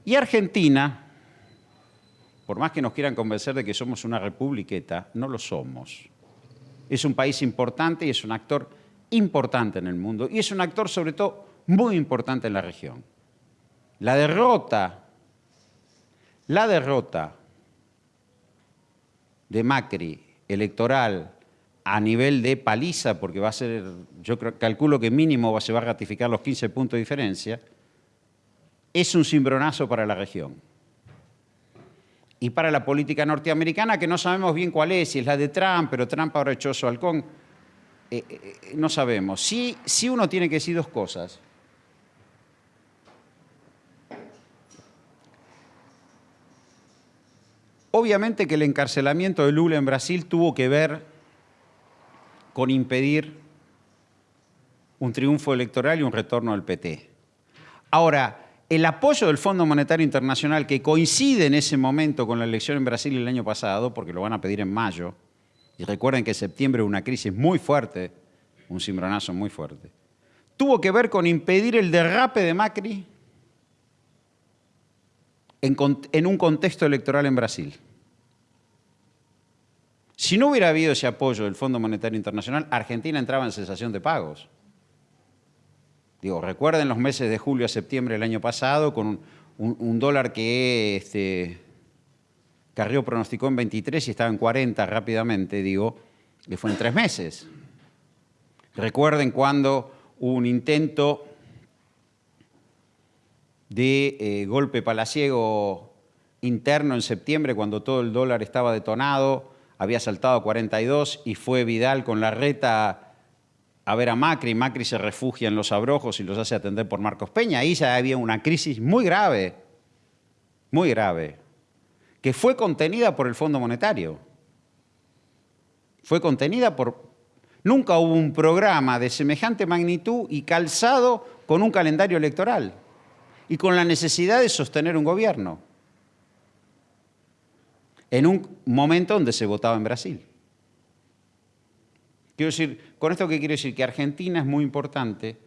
S1: Y Argentina, por más que nos quieran convencer de que somos una republiqueta, no lo somos. Es un país importante y es un actor importante en el mundo y es un actor sobre todo muy importante en la región. La derrota, la derrota de Macri electoral a nivel de paliza, porque va a ser, yo calculo que mínimo se va a ratificar los 15 puntos de diferencia, es un cimbronazo para la región y para la política norteamericana, que no sabemos bien cuál es, si es la de Trump, pero Trump ahora echó su halcón, eh, eh, no sabemos. Sí, sí uno tiene que decir dos cosas. Obviamente que el encarcelamiento de Lula en Brasil tuvo que ver con impedir un triunfo electoral y un retorno al PT. Ahora, el apoyo del Fondo Monetario Internacional, que coincide en ese momento con la elección en Brasil el año pasado, porque lo van a pedir en mayo, y recuerden que en septiembre hubo una crisis muy fuerte, un cimbronazo muy fuerte, tuvo que ver con impedir el derrape de Macri en, en un contexto electoral en Brasil. Si no hubiera habido ese apoyo del Fondo Monetario Internacional, Argentina entraba en cesación de pagos. Digo, recuerden los meses de julio a septiembre del año pasado con un, dólar que este, Carrió pronosticó en 23 y estaba en 40 rápidamente, digo, que fue en tres meses. Recuerden cuando hubo un intento de eh, golpe palaciego interno en septiembre, cuando todo el dólar estaba detonado, había saltado a 42 y fue Vidal con la reta a ver a Macri, Macri se refugia en los abrojos y los hace atender por Marcos Peña. Ahí ya había una crisis muy grave, muy grave, que fue contenida por el Fondo Monetario. Fue contenida por... Nunca hubo un programa de semejante magnitud y calzado con un calendario electoral y con la necesidad de sostener un gobierno en un momento donde se votaba en Brasil. Quiero decir, con esto que quiero decir que Argentina es muy importante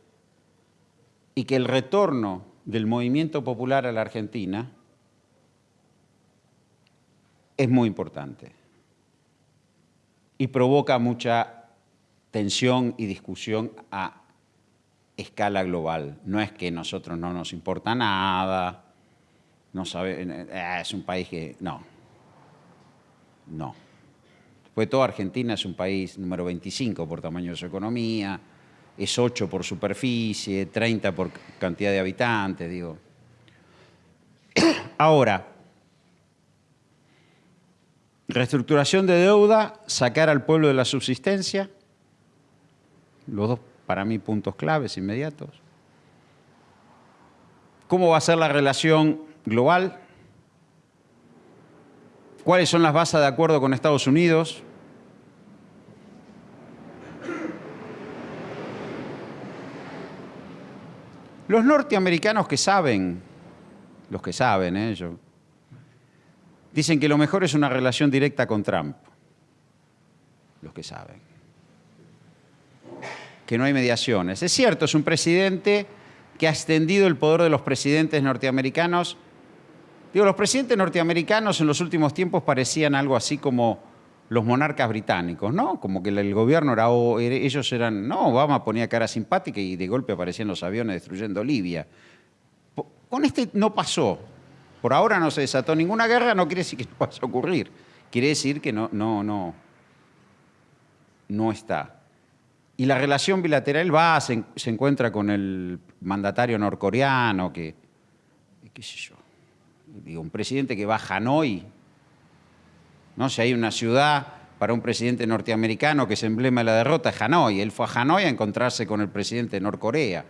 S1: y que el retorno del movimiento popular a la Argentina es muy importante y provoca mucha tensión y discusión a escala global. No es que a nosotros no nos importa nada, no sabe, eh, es un país que... No, no. Pues toda Argentina es un país número 25 por tamaño de su economía, es 8 por superficie, 30 por cantidad de habitantes, digo. Ahora, reestructuración de deuda, sacar al pueblo de la subsistencia, los dos para mí puntos claves inmediatos. ¿Cómo va a ser la relación global? ¿Cuáles son las bases de acuerdo con Estados Unidos? Los norteamericanos que saben, los que saben, ¿eh? dicen que lo mejor es una relación directa con Trump. Los que saben. Que no hay mediaciones. Es cierto, es un presidente que ha extendido el poder de los presidentes norteamericanos. Digo, los presidentes norteamericanos en los últimos tiempos parecían algo así como los monarcas británicos, ¿no? Como que el gobierno era, ellos eran, no, Obama ponía cara simpática y de golpe aparecían los aviones destruyendo Libia. Con este no pasó. Por ahora no se desató ninguna guerra, no quiere decir que no vaya a ocurrir. Quiere decir que no, no, no, no está. Y la relación bilateral va, se, se encuentra con el mandatario norcoreano, que, qué sé yo, digo, un presidente que va a Hanoi, ¿no? Si hay una ciudad para un presidente norteamericano que es emblema de la derrota, es Hanoi. Él fue a Hanoi a encontrarse con el presidente de Norcorea.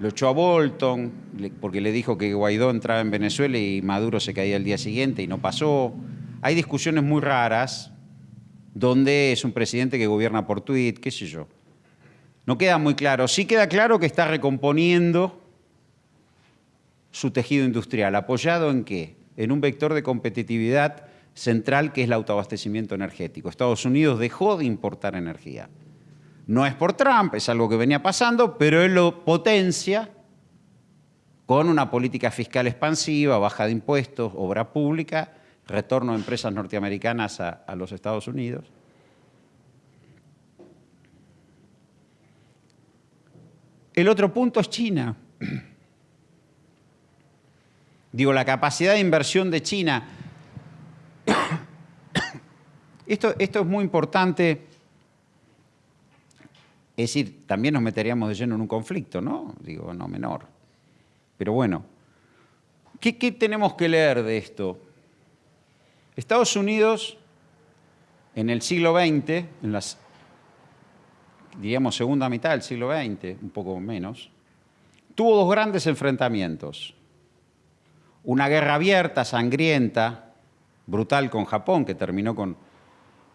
S1: Lo echó a Bolton porque le dijo que Guaidó entraba en Venezuela y Maduro se caía el día siguiente y no pasó. Hay discusiones muy raras donde es un presidente que gobierna por tweet, qué sé yo. No queda muy claro. Sí queda claro que está recomponiendo su tejido industrial. ¿Apoyado en qué? En un vector de competitividad central que es el autoabastecimiento energético. Estados Unidos dejó de importar energía. No es por Trump, es algo que venía pasando, pero él lo potencia con una política fiscal expansiva, baja de impuestos, obra pública, retorno de empresas norteamericanas a, a los Estados Unidos. El otro punto es China. Digo, la capacidad de inversión de China. Esto, esto es muy importante. Es decir, también nos meteríamos de lleno en un conflicto, ¿no? Digo, no menor. Pero bueno, ¿qué, qué tenemos que leer de esto? Estados Unidos, en el siglo XX, en las, diríamos, segunda mitad del siglo XX, un poco menos, tuvo dos grandes enfrentamientos. Una guerra abierta, sangrienta, brutal con Japón, que terminó con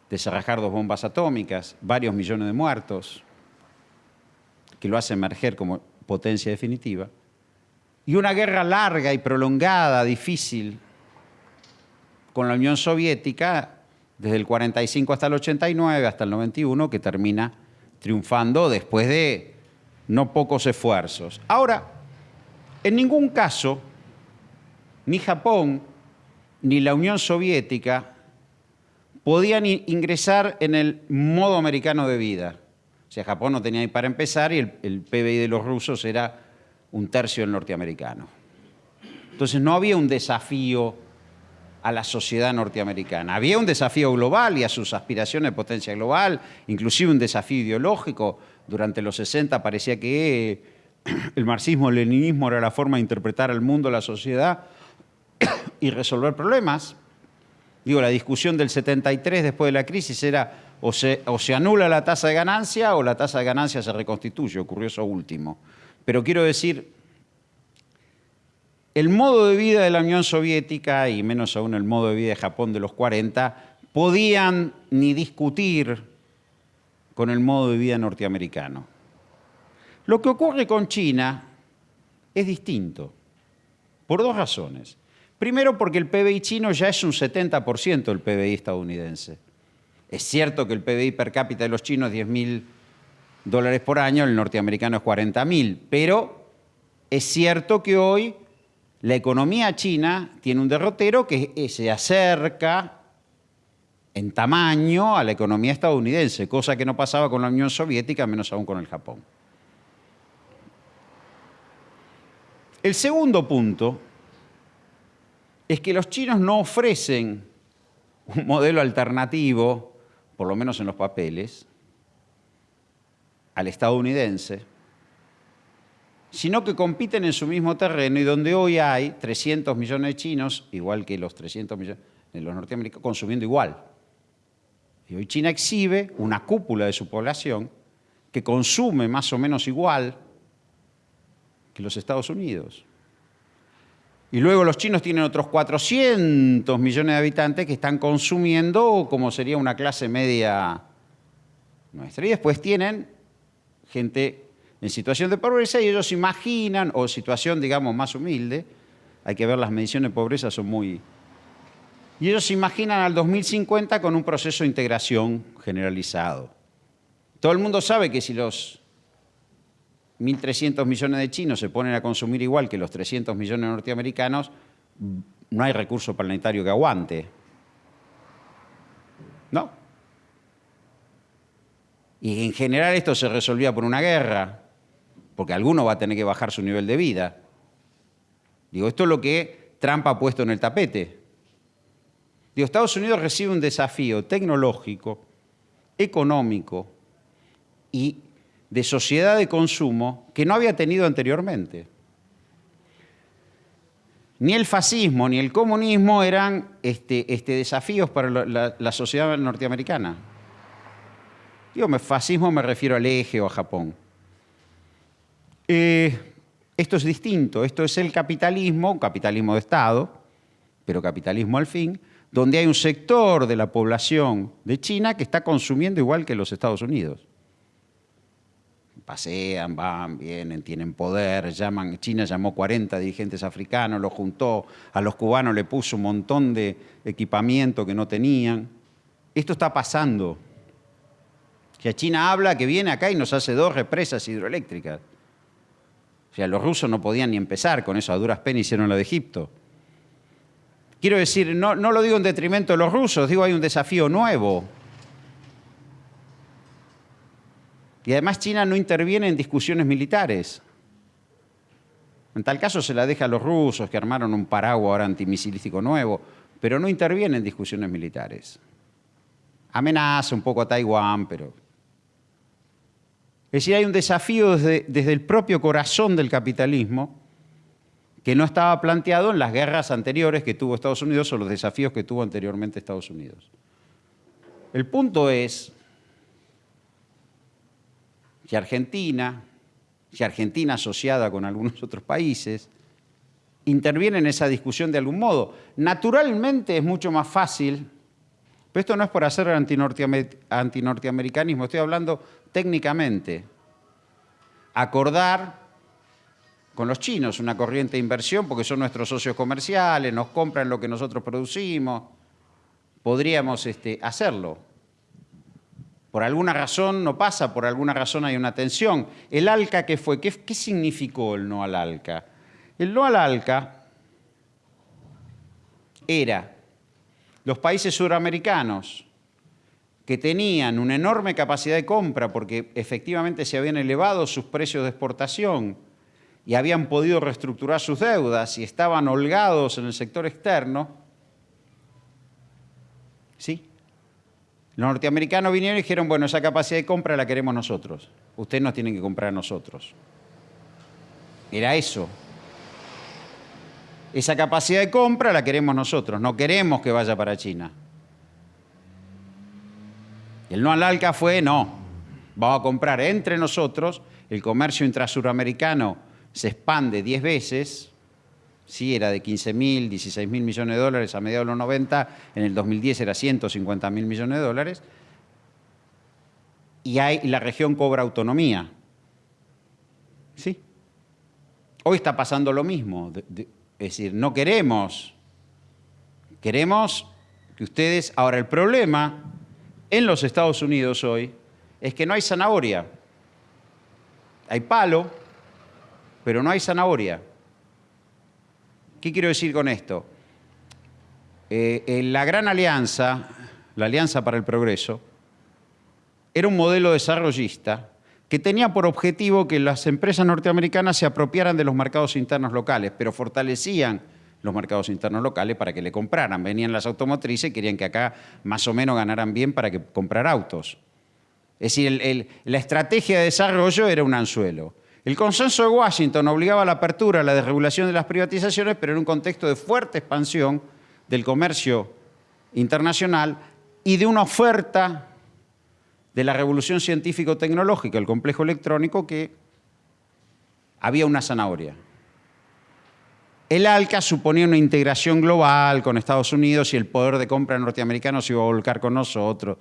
S1: desarrajar dos bombas atómicas, varios millones de muertos, que lo hace emerger como potencia definitiva, y una guerra larga y prolongada, difícil, con la Unión Soviética desde el 45 hasta el 89, hasta el 91, que termina triunfando después de no pocos esfuerzos. Ahora, en ningún caso, ni Japón ni la Unión Soviética podían ingresar en el modo americano de vida. O sea, Japón no tenía ni para empezar y el, el PBI de los rusos era un tercio del norteamericano. Entonces no había un desafío a la sociedad norteamericana. Había un desafío global y a sus aspiraciones de potencia global, inclusive un desafío ideológico. Durante los 60 parecía que el marxismo-leninismo era la forma de interpretar al mundo, la sociedad y resolver problemas. Digo, la discusión del 73 después de la crisis era o se, anula la tasa de ganancia o la tasa de ganancia se reconstituye, ocurrió eso último. Pero quiero decir, el modo de vida de la Unión Soviética, y menos aún el modo de vida de Japón de los 40, podían ni discutir con el modo de vida norteamericano. Lo que ocurre con China es distinto, por dos razones. Primero, porque el PBI chino ya es un 70% del PBI estadounidense. Es cierto que el PBI per cápita de los chinos es 10 mil dólares por año, el norteamericano es 40 mil, pero es cierto que hoy la economía china tiene un derrotero que se acerca en tamaño a la economía estadounidense, cosa que no pasaba con la Unión Soviética, menos aún con el Japón. El segundo punto es que los chinos no ofrecen un modelo alternativo, por lo menos en los papeles, al estadounidense, sino que compiten en su mismo terreno y donde hoy hay 300 millones de chinos, igual que los 300 millones de los norteamericanos, consumiendo igual. Y hoy China exhibe una cúpula de su población que consume más o menos igual que los Estados Unidos. Y luego los chinos tienen otros 400 millones de habitantes que están consumiendo como sería una clase media nuestra. Y después tienen gente en situación de pobreza y ellos imaginan, o situación, digamos, más humilde, hay que ver las mediciones de pobreza, son muy... Y ellos se imaginan al 2050 con un proceso de integración generalizado. Todo el mundo sabe que si los 1.300 millones de chinos se ponen a consumir igual que los 300 millones norteamericanos, no hay recurso planetario que aguante. ¿No? Y en general esto se resolvía por una guerra, porque alguno va a tener que bajar su nivel de vida. Digo, esto es lo que Trump ha puesto en el tapete. Digo, Estados Unidos recibe un desafío tecnológico, económico, y de sociedad de consumo que no había tenido anteriormente. Ni el fascismo ni el comunismo eran este, este desafíos para la, sociedad norteamericana. Digo, fascismo me refiero al eje o a Japón. Eh, esto es distinto, esto es el capitalismo, capitalismo de Estado, pero capitalismo al fin, donde hay un sector de la población de China que está consumiendo igual que los Estados Unidos pasean, van, vienen, tienen poder, llaman, China llamó 40 dirigentes africanos, los juntó, a los cubanos le puso un montón de equipamiento que no tenían. Esto está pasando. O China habla que viene acá y nos hace dos represas hidroeléctricas. O sea, los rusos no podían ni empezar con eso, a duras penas hicieron lo de Egipto. Quiero decir, no, no lo digo en detrimento de los rusos, digo hay un desafío nuevo. Y además China no interviene en discusiones militares. En tal caso se la deja a los rusos que armaron un paraguas ahora antimisilístico nuevo, pero no interviene en discusiones militares. Amenaza un poco a Taiwán, pero... Es decir, hay un desafío desde, desde el propio corazón del capitalismo que no estaba planteado en las guerras anteriores que tuvo Estados Unidos o los desafíos que tuvo anteriormente Estados Unidos. El punto es y Argentina, y Argentina asociada con algunos otros países, interviene en esa discusión de algún modo. Naturalmente es mucho más fácil, pero esto no es por hacer antinorteamericanismo, estoy hablando técnicamente, acordar con los chinos una corriente de inversión porque son nuestros socios comerciales, nos compran lo que nosotros producimos, podríamos este, hacerlo. Por alguna razón no pasa, por alguna razón hay una tensión. ¿El ALCA qué fue? ¿Qué, qué significó el no al ALCA? El no al ALCA era los países suramericanos que tenían una enorme capacidad de compra porque efectivamente se habían elevado sus precios de exportación y habían podido reestructurar sus deudas y estaban holgados en el sector externo, ¿sí? Los norteamericanos vinieron y dijeron, bueno, esa capacidad de compra la queremos nosotros. Ustedes nos tienen que comprar a nosotros. Era eso. Esa capacidad de compra la queremos nosotros, no queremos que vaya para China. El no al ALCA fue, no, vamos a comprar entre nosotros, el comercio intrasuramericano se expande 10 veces, sí era de 15 mil, 16 mil millones de dólares a mediados de los 90, en el 2010 era 150 mil millones de dólares, y hay, la región cobra autonomía. ¿Sí? Hoy está pasando lo mismo, es decir, no queremos, queremos que ustedes, ahora el problema en los Estados Unidos hoy es que no hay zanahoria, hay palo, pero no hay zanahoria. ¿Qué quiero decir con esto? Eh, eh, la Gran Alianza, la Alianza para el Progreso, era un modelo desarrollista que tenía por objetivo que las empresas norteamericanas se apropiaran de los mercados internos locales, pero fortalecían los mercados internos locales para que le compraran. Venían las automotrices y querían que acá más o menos ganaran bien para que comprar autos. Es decir, la estrategia de desarrollo era un anzuelo. El consenso de Washington obligaba a la apertura, a la desregulación de las privatizaciones, pero en un contexto de fuerte expansión del comercio internacional y de una oferta de la revolución científico-tecnológica, el complejo electrónico, que había una zanahoria. El ALCA suponía una integración global con Estados Unidos y el poder de compra norteamericano se iba a volcar con nosotros.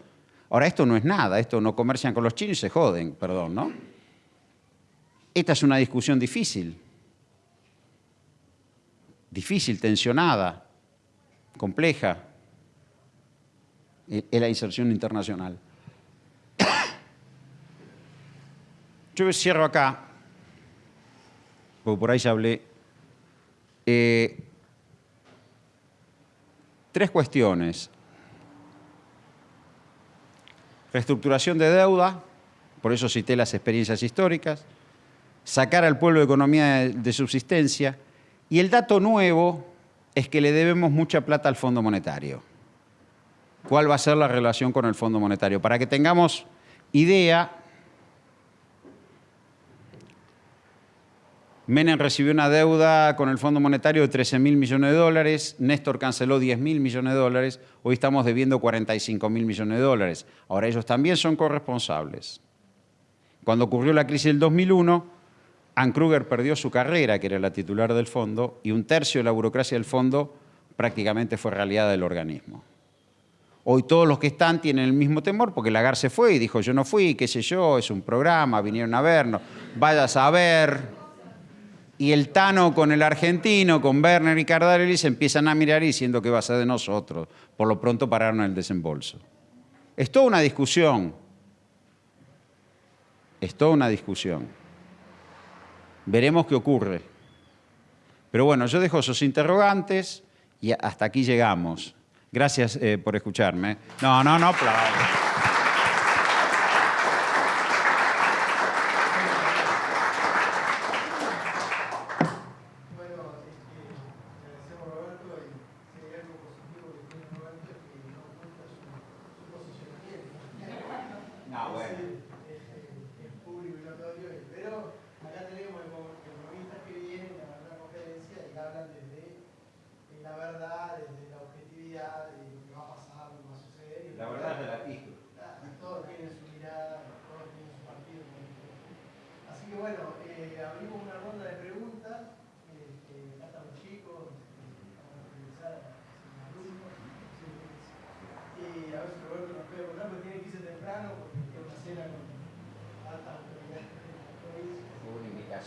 S1: Ahora, esto no es nada, esto no comercian con los chinos y se joden, perdón, ¿no? Esta es una discusión difícil, difícil, tensionada, compleja, en la inserción internacional. Yo cierro acá, porque por ahí ya hablé. Eh, tres cuestiones. Reestructuración de deuda, por eso cité las experiencias históricas sacar al pueblo de economía de subsistencia. Y el dato nuevo es que le debemos mucha plata al Fondo Monetario. ¿Cuál va a ser la relación con el Fondo Monetario? Para que tengamos idea, Menem recibió una deuda con el Fondo Monetario de 13 mil millones de dólares, Néstor canceló 10 mil millones de dólares, hoy estamos debiendo 45 mil millones de dólares. Ahora ellos también son corresponsables. Cuando ocurrió la crisis del 2001, Ann Kruger perdió su carrera, que era la titular del fondo, y un tercio de la burocracia del fondo prácticamente fue realidad del organismo. Hoy todos los que están tienen el mismo temor porque Lagarde se fue y dijo yo no fui, qué sé yo, es un programa, vinieron a vernos, vayas a ver. Y el Tano con el argentino, con Werner y Cardarelli, se empiezan a mirar diciendo que va a ser de nosotros. Por lo pronto pararon el desembolso. Es toda una discusión. Es toda una discusión. Veremos qué ocurre. Pero bueno, yo dejo esos interrogantes y hasta aquí llegamos. Gracias eh, por escucharme. No, no, no.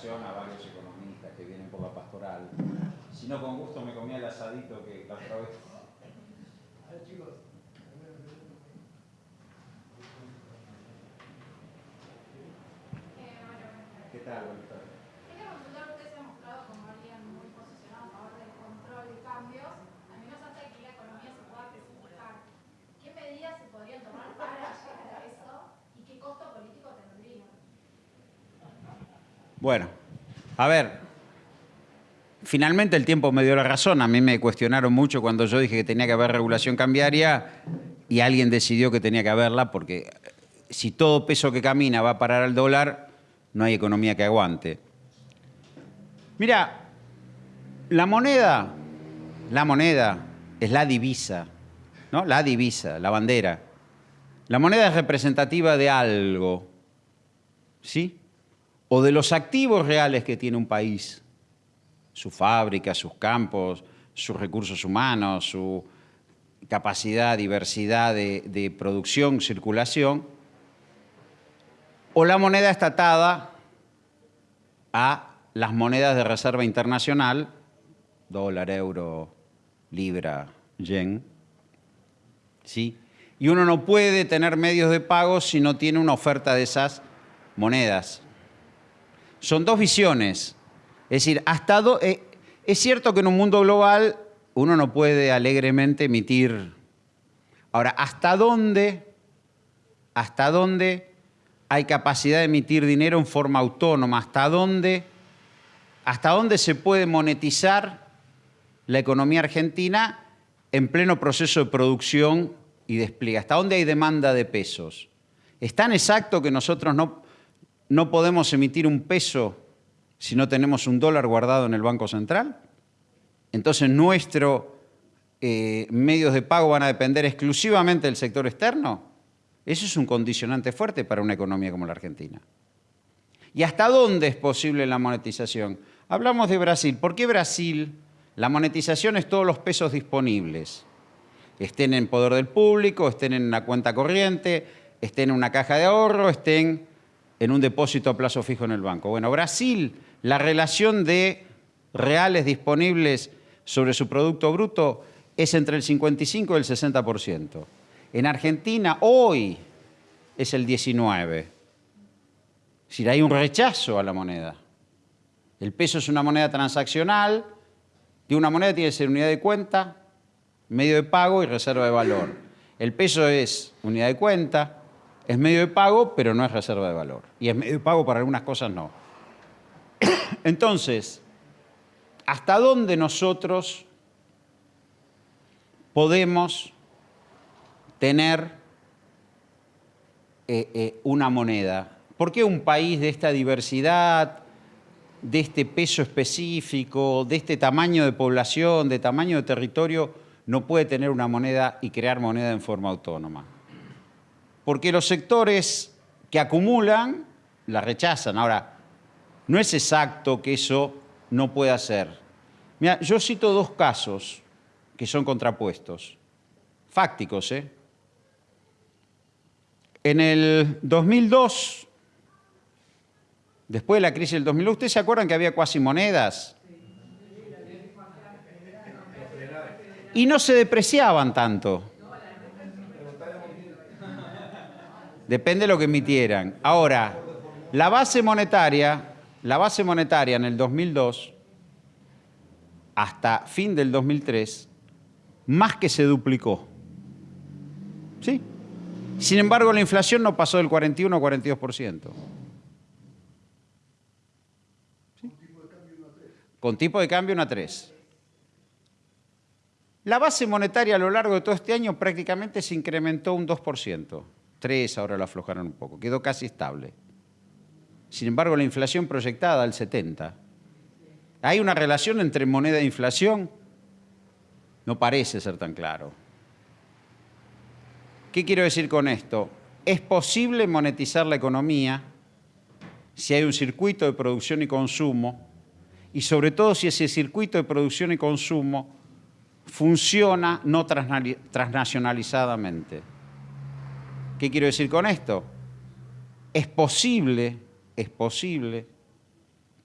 S1: A varios economistas que vienen por la pastoral. Si no, con gusto me comía el asadito que la otra vez. A ver, chicos. ¿Qué tal? Buenas tardes.
S3: Quería consultar, usted se ha mostrado como alguien muy posicionado a favor del control de cambios, al menos hasta que la economía se pueda especificar. ¿Qué medidas se podrían tomar para llegar a eso y qué costo político tendría?
S1: Bueno, a ver, finalmente el tiempo me dio la razón. A mí me cuestionaron mucho cuando yo dije que tenía que haber regulación cambiaria y alguien decidió que tenía que haberla porque si todo peso que camina va a parar al dólar, no hay economía que aguante. Mira, la moneda, la moneda es la divisa, ¿no? La divisa, la bandera. La moneda es representativa de algo, ¿sí? O de los activos reales que tiene un país, su fábrica, sus campos, sus recursos humanos, su capacidad, diversidad de, producción, circulación, o la moneda está atada a las monedas de reserva internacional, dólar, euro, libra, yen, ¿sí? Y uno no puede tener medios de pago si no tiene una oferta de esas monedas son dos visiones. Es decir, hasta eh, es cierto que en un mundo global uno no puede alegremente emitir. Ahora, ¿hasta dónde, hasta dónde hay capacidad de emitir dinero en forma autónoma? ¿Hasta dónde, hasta dónde se puede monetizar la economía argentina en pleno proceso de producción y despliegue? ¿Hasta dónde hay demanda de pesos? Es tan exacto que nosotros no, no podemos emitir un peso si no tenemos un dólar guardado en el Banco Central. Entonces nuestros eh, medios de pago van a depender exclusivamente del sector externo. Eso es un condicionante fuerte para una economía como la Argentina. ¿Y hasta dónde es posible la monetización? Hablamos de Brasil. ¿Por qué Brasil? La monetización es todos los pesos disponibles. Estén en poder del público, estén en una cuenta corriente, estén en una caja de ahorro, estén en un depósito a plazo fijo en el banco. Bueno, Brasil, la relación de reales disponibles sobre su Producto Bruto es entre el 55 y el 60%. En Argentina, hoy, es el 19%. Es decir, hay un rechazo a la moneda. El peso es una moneda transaccional, y una moneda tiene que ser unidad de cuenta, medio de pago y reserva de valor. El peso es unidad de cuenta, es medio de pago, pero no es reserva de valor. Y es medio de pago para algunas cosas no. Entonces, ¿hasta dónde nosotros podemos tener eh, eh, una moneda? ¿Por qué un país de esta diversidad, de este peso específico, de este tamaño de población, de tamaño de territorio, no puede tener una moneda y crear moneda en forma autónoma. Porque los sectores que acumulan la rechazan. Ahora, no es exacto que eso no pueda ser. Mira, yo cito dos casos que son contrapuestos, fácticos. ¿eh? En el 2002, después de la crisis del 2002, ¿ustedes se acuerdan que había cuasi monedas? Y no se depreciaban tanto. Depende de lo que emitieran. Ahora, la base monetaria, la base monetaria en el 2002 hasta fin del 2003 más que se duplicó. ¿Sí? Sin embargo, la inflación no pasó del 41 al 42%. ¿Sí? Con tipo de cambio 1 a 3. La base monetaria a lo largo de todo este año prácticamente se incrementó un 2%. 3, ahora lo aflojaron un poco, quedó casi estable. Sin embargo, la inflación proyectada al 70. ¿Hay una relación entre moneda e inflación? No parece ser tan claro. ¿Qué quiero decir con esto? Es posible monetizar la economía si hay un circuito de producción y consumo y sobre todo si ese circuito de producción y consumo funciona no transnacionalizadamente. ¿Qué quiero decir con esto? Es posible, es posible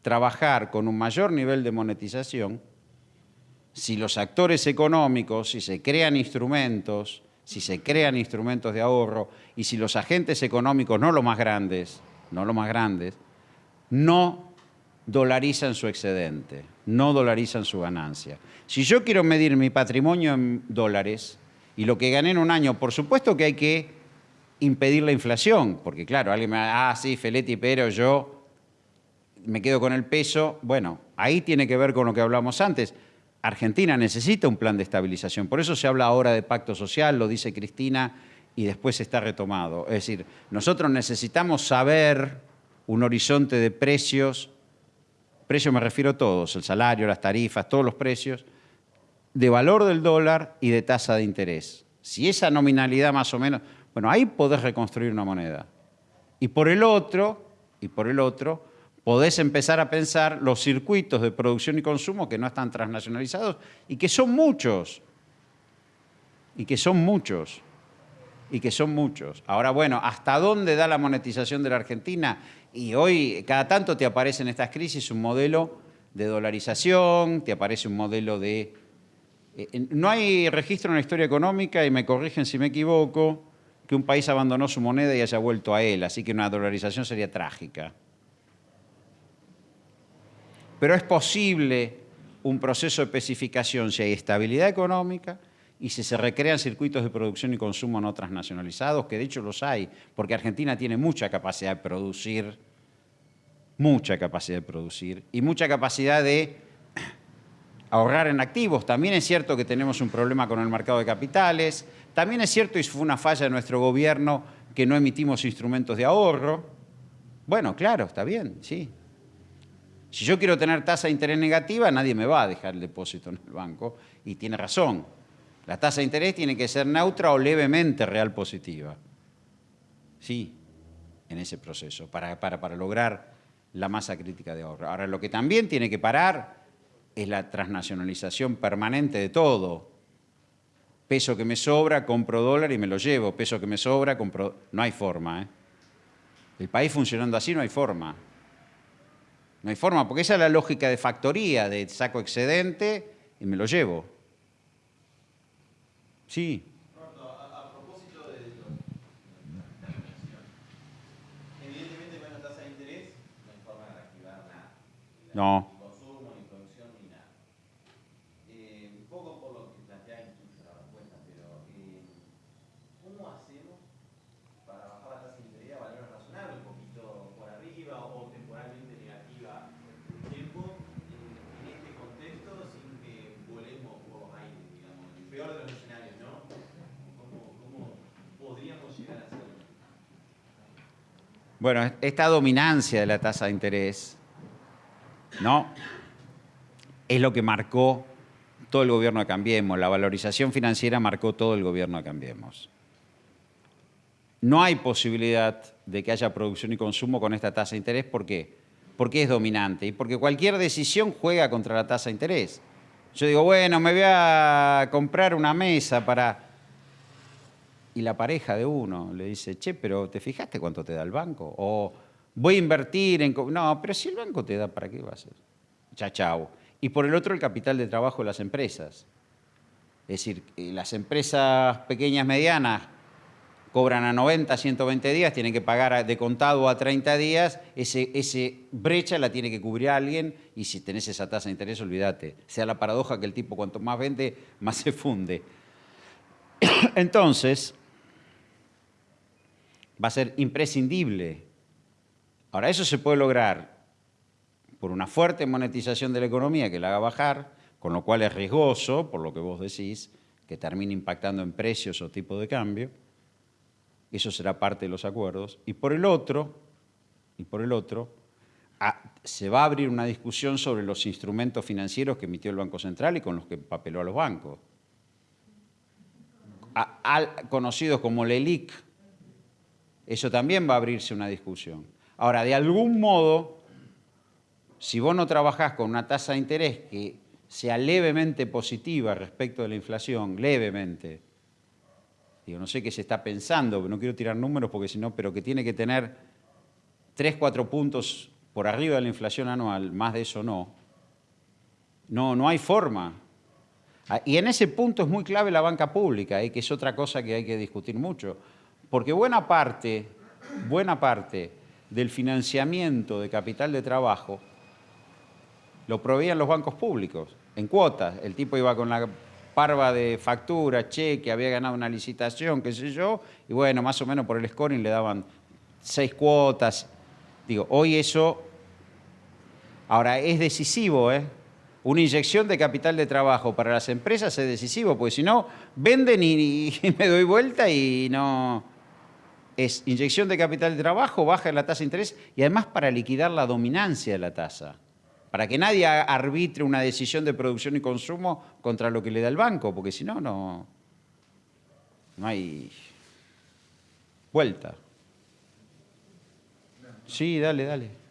S1: trabajar con un mayor nivel de monetización si los actores económicos, si se crean instrumentos, si se crean instrumentos de ahorro y si los agentes económicos, no los más grandes, no los más grandes, no dolarizan su excedente, no dolarizan su ganancia. Si yo quiero medir mi patrimonio en dólares y lo que gané en un año, por supuesto que hay que impedir la inflación, porque claro, alguien me va, ah, sí, Feletti, pero yo me quedo con el peso. Bueno, ahí tiene que ver con lo que hablamos antes. Argentina necesita un plan de estabilización, por eso se habla ahora de pacto social, lo dice Cristina, y después está retomado. Es decir, nosotros necesitamos saber un horizonte de precios, precios me refiero a todos, el salario, las tarifas, todos los precios, de valor del dólar y de tasa de interés. Si esa nominalidad más o menos, bueno, ahí podés reconstruir una moneda. Y por el otro, y por el otro, podés empezar a pensar los circuitos de producción y consumo que no están transnacionalizados y que son muchos. Y que son muchos. Y que son muchos. Ahora, bueno, ¿hasta dónde da la monetización de la Argentina? Y hoy, cada tanto te aparece en estas crisis un modelo de dolarización, te aparece un modelo de... Eh, no hay registro en la historia económica, y me corrigen si me equivoco, que un país abandonó su moneda y haya vuelto a él, así que una dolarización sería trágica. Pero es posible un proceso de especificación si hay estabilidad económica y si se recrean circuitos de producción y consumo no transnacionalizados, que de hecho los hay, porque Argentina tiene mucha capacidad de producir, mucha capacidad de producir y mucha capacidad de ahorrar en activos. También es cierto que tenemos un problema con el mercado de capitales, también es cierto, y fue una falla de nuestro gobierno, que no emitimos instrumentos de ahorro. Bueno, claro, está bien, sí. Si yo quiero tener tasa de interés negativa, nadie me va a dejar el depósito en el banco, y tiene razón. La tasa de interés tiene que ser neutra o levemente real positiva. Sí, en ese proceso, para, para, para lograr la masa crítica de ahorro. Ahora, lo que también tiene que parar es la transnacionalización permanente de todo. Peso que me sobra, compro dólar y me lo llevo. Peso que me sobra, compro... No hay forma. ¿eh? El país funcionando así no hay forma. No hay forma, porque esa es la lógica de factoría, de saco excedente y me lo llevo. Sí.
S4: A, propósito de la inflación, evidentemente con la tasa de interés no hay forma de reactivar nada.
S1: No. Bueno, esta dominancia de la tasa de interés ¿no? Es lo que marcó todo el gobierno de Cambiemos. La valorización financiera marcó todo el gobierno de Cambiemos. No hay posibilidad de que haya producción y consumo con esta tasa de interés. ¿Por qué? Porque es dominante y porque cualquier decisión juega contra la tasa de interés. Yo digo, bueno, me voy a comprar una mesa para... Y la pareja de uno le dice, che, pero ¿te fijaste cuánto te da el banco? O voy a invertir en... No, pero si el banco te da, ¿para qué va a ser? Ya, chao. Y por el otro, el capital de trabajo de las empresas. Es decir, eh, las empresas pequeñas, medianas, cobran a 90, 120 días, tienen que pagar de contado a 30 días, ese, ese brecha la tiene que cubrir alguien y si tenés esa tasa de interés, olvídate. Sea la paradoja que el tipo cuanto más vende, más se funde. Entonces, va a ser imprescindible. Ahora, eso se puede lograr por una fuerte monetización de la economía que la haga bajar, con lo cual es riesgoso, por lo que vos decís, que termine impactando en precios o tipo de cambio, eso será parte de los acuerdos. Y por el otro, y por el otro se va a abrir una discusión sobre los instrumentos financieros que emitió el Banco Central y con los que papeló a los bancos. conocidos como LELIC, eso también va a abrirse una discusión. Ahora, de algún modo, si vos no trabajás con una tasa de interés que sea levemente positiva respecto de la inflación, levemente, Digo, no sé qué se está pensando, no quiero tirar números porque si no, pero que tiene que tener 3, 4 puntos por arriba de la inflación anual, más de eso no. No, no hay forma. Ah, y en ese punto es muy clave la banca pública, eh, que es otra cosa que hay que discutir mucho. Porque buena parte, buena parte del financiamiento de capital de trabajo lo proveían los bancos públicos, en cuotas. El tipo iba con la parva de factura, cheque, había ganado una licitación, qué sé yo, y bueno, más o menos por el scoring le daban seis cuotas. Digo, hoy eso, ahora es decisivo, ¿eh? Una inyección de capital de trabajo para las empresas es decisivo, porque si no, venden y, y me doy vuelta y no... Es inyección de capital de trabajo, baja la tasa de interés y además para liquidar la dominancia de la tasa para que nadie arbitre una decisión de producción y consumo contra lo que le da el banco, porque si no, no, no hay vuelta. Sí, dale, dale.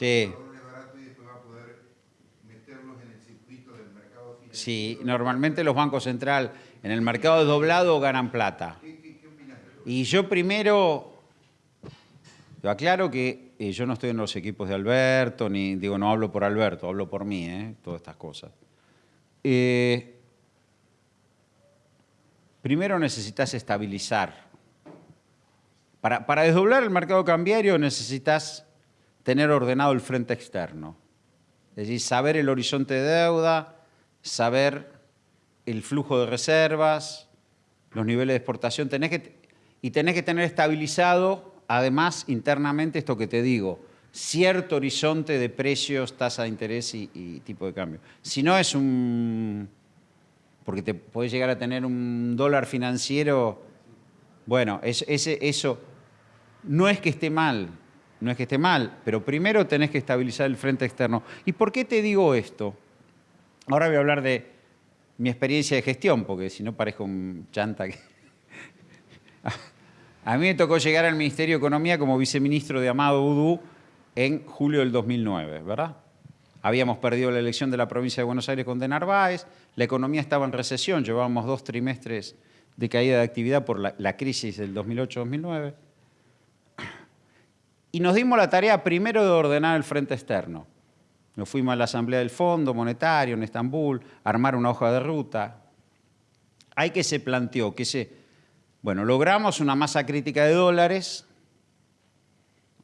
S1: Sí. Sí, normalmente los bancos centrales en el mercado doblado ganan plata. Y yo primero, yo aclaro que eh, yo no estoy en los equipos de Alberto, ni digo, no hablo por Alberto, hablo por mí, eh, todas estas cosas. Eh, primero necesitas estabilizar. Para, para desdoblar el mercado cambiario necesitas tener ordenado el frente externo. Es decir, saber el horizonte de deuda, saber el flujo de reservas, los niveles de exportación, y tenés que tener estabilizado, además, internamente esto que te digo, cierto horizonte de precios, tasa de interés y, tipo de cambio. Si no es un... porque te puedes llegar a tener un dólar financiero, bueno, eso no es que esté mal, no es que esté mal, pero primero tenés que estabilizar el frente externo. ¿Y por qué te digo esto? Ahora voy a hablar de mi experiencia de gestión, porque si no parezco un chanta que... A mí me tocó llegar al Ministerio de Economía como viceministro de Amado Udú en julio del 2009, ¿verdad? Habíamos perdido la elección de la provincia de Buenos Aires con De Narváez, la economía estaba en recesión, llevábamos dos trimestres de caída de actividad por la, la crisis del 2008-2009. Y nos dimos la tarea primero de ordenar el frente externo. Nos fuimos a la Asamblea del Fondo Monetario en Estambul, armar una hoja de ruta. hay que se planteó que se, bueno, logramos una masa crítica de dólares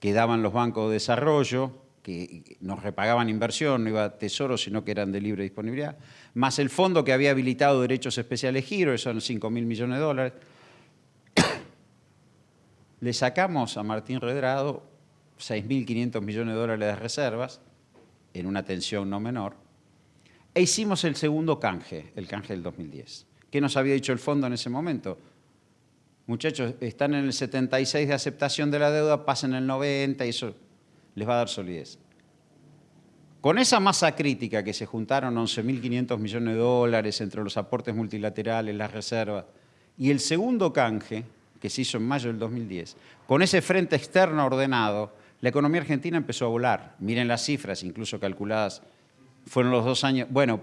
S1: que daban los bancos de desarrollo, que nos repagaban inversión, no iba tesoro, sino que eran de libre disponibilidad, más el fondo que había habilitado derechos especiales giro, esos son 5 mil millones de dólares. Le sacamos a Martín Redrado 6.500 millones de dólares de reservas, en una tensión no menor, e hicimos el segundo canje, el canje del 2010. ¿Qué nos había dicho el fondo en ese momento? Muchachos, están en el 76 de aceptación de la deuda, pasen el 90 y eso les va a dar solidez. Con esa masa crítica que se juntaron 11.500 millones de dólares entre los aportes multilaterales, las reservas, y el segundo canje, que se hizo en mayo del 2010, con ese frente externo ordenado, la economía argentina empezó a volar. Miren las cifras, incluso calculadas, fueron los dos años, bueno,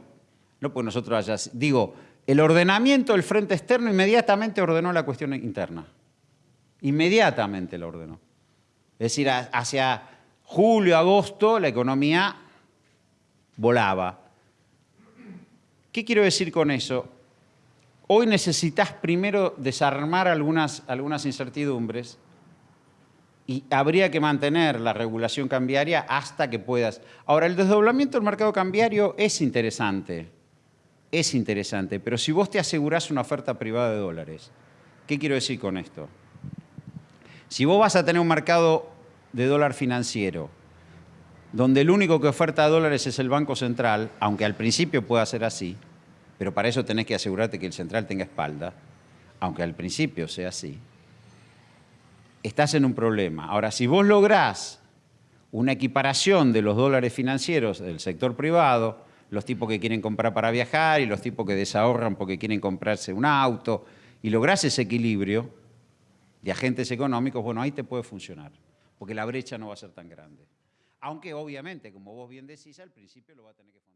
S1: no pues nosotros allá, digo, el ordenamiento del frente externo inmediatamente ordenó la cuestión interna. Inmediatamente lo ordenó. Es decir, hacia julio, agosto, la economía volaba. ¿Qué quiero decir con eso? Hoy necesitas primero desarmar algunas, algunas incertidumbres y habría que mantener la regulación cambiaria hasta que puedas. Ahora, el desdoblamiento del mercado cambiario es interesante, es interesante, pero si vos te asegurás una oferta privada de dólares, ¿qué quiero decir con esto? Si vos vas a tener un mercado de dólar financiero, donde el único que oferta dólares es el Banco Central, aunque al principio pueda ser así, pero para eso tenés que asegurarte que el central tenga espalda, aunque al principio sea así, estás en un problema. Ahora, si vos lográs una equiparación de los dólares financieros del sector privado, los tipos que quieren comprar para viajar y los tipos que desahorran porque quieren comprarse un auto, y lográs ese equilibrio de agentes económicos, bueno, ahí te puede funcionar, porque la brecha no va a ser tan grande. Aunque obviamente, como vos bien decís, al principio lo va a tener que fondear.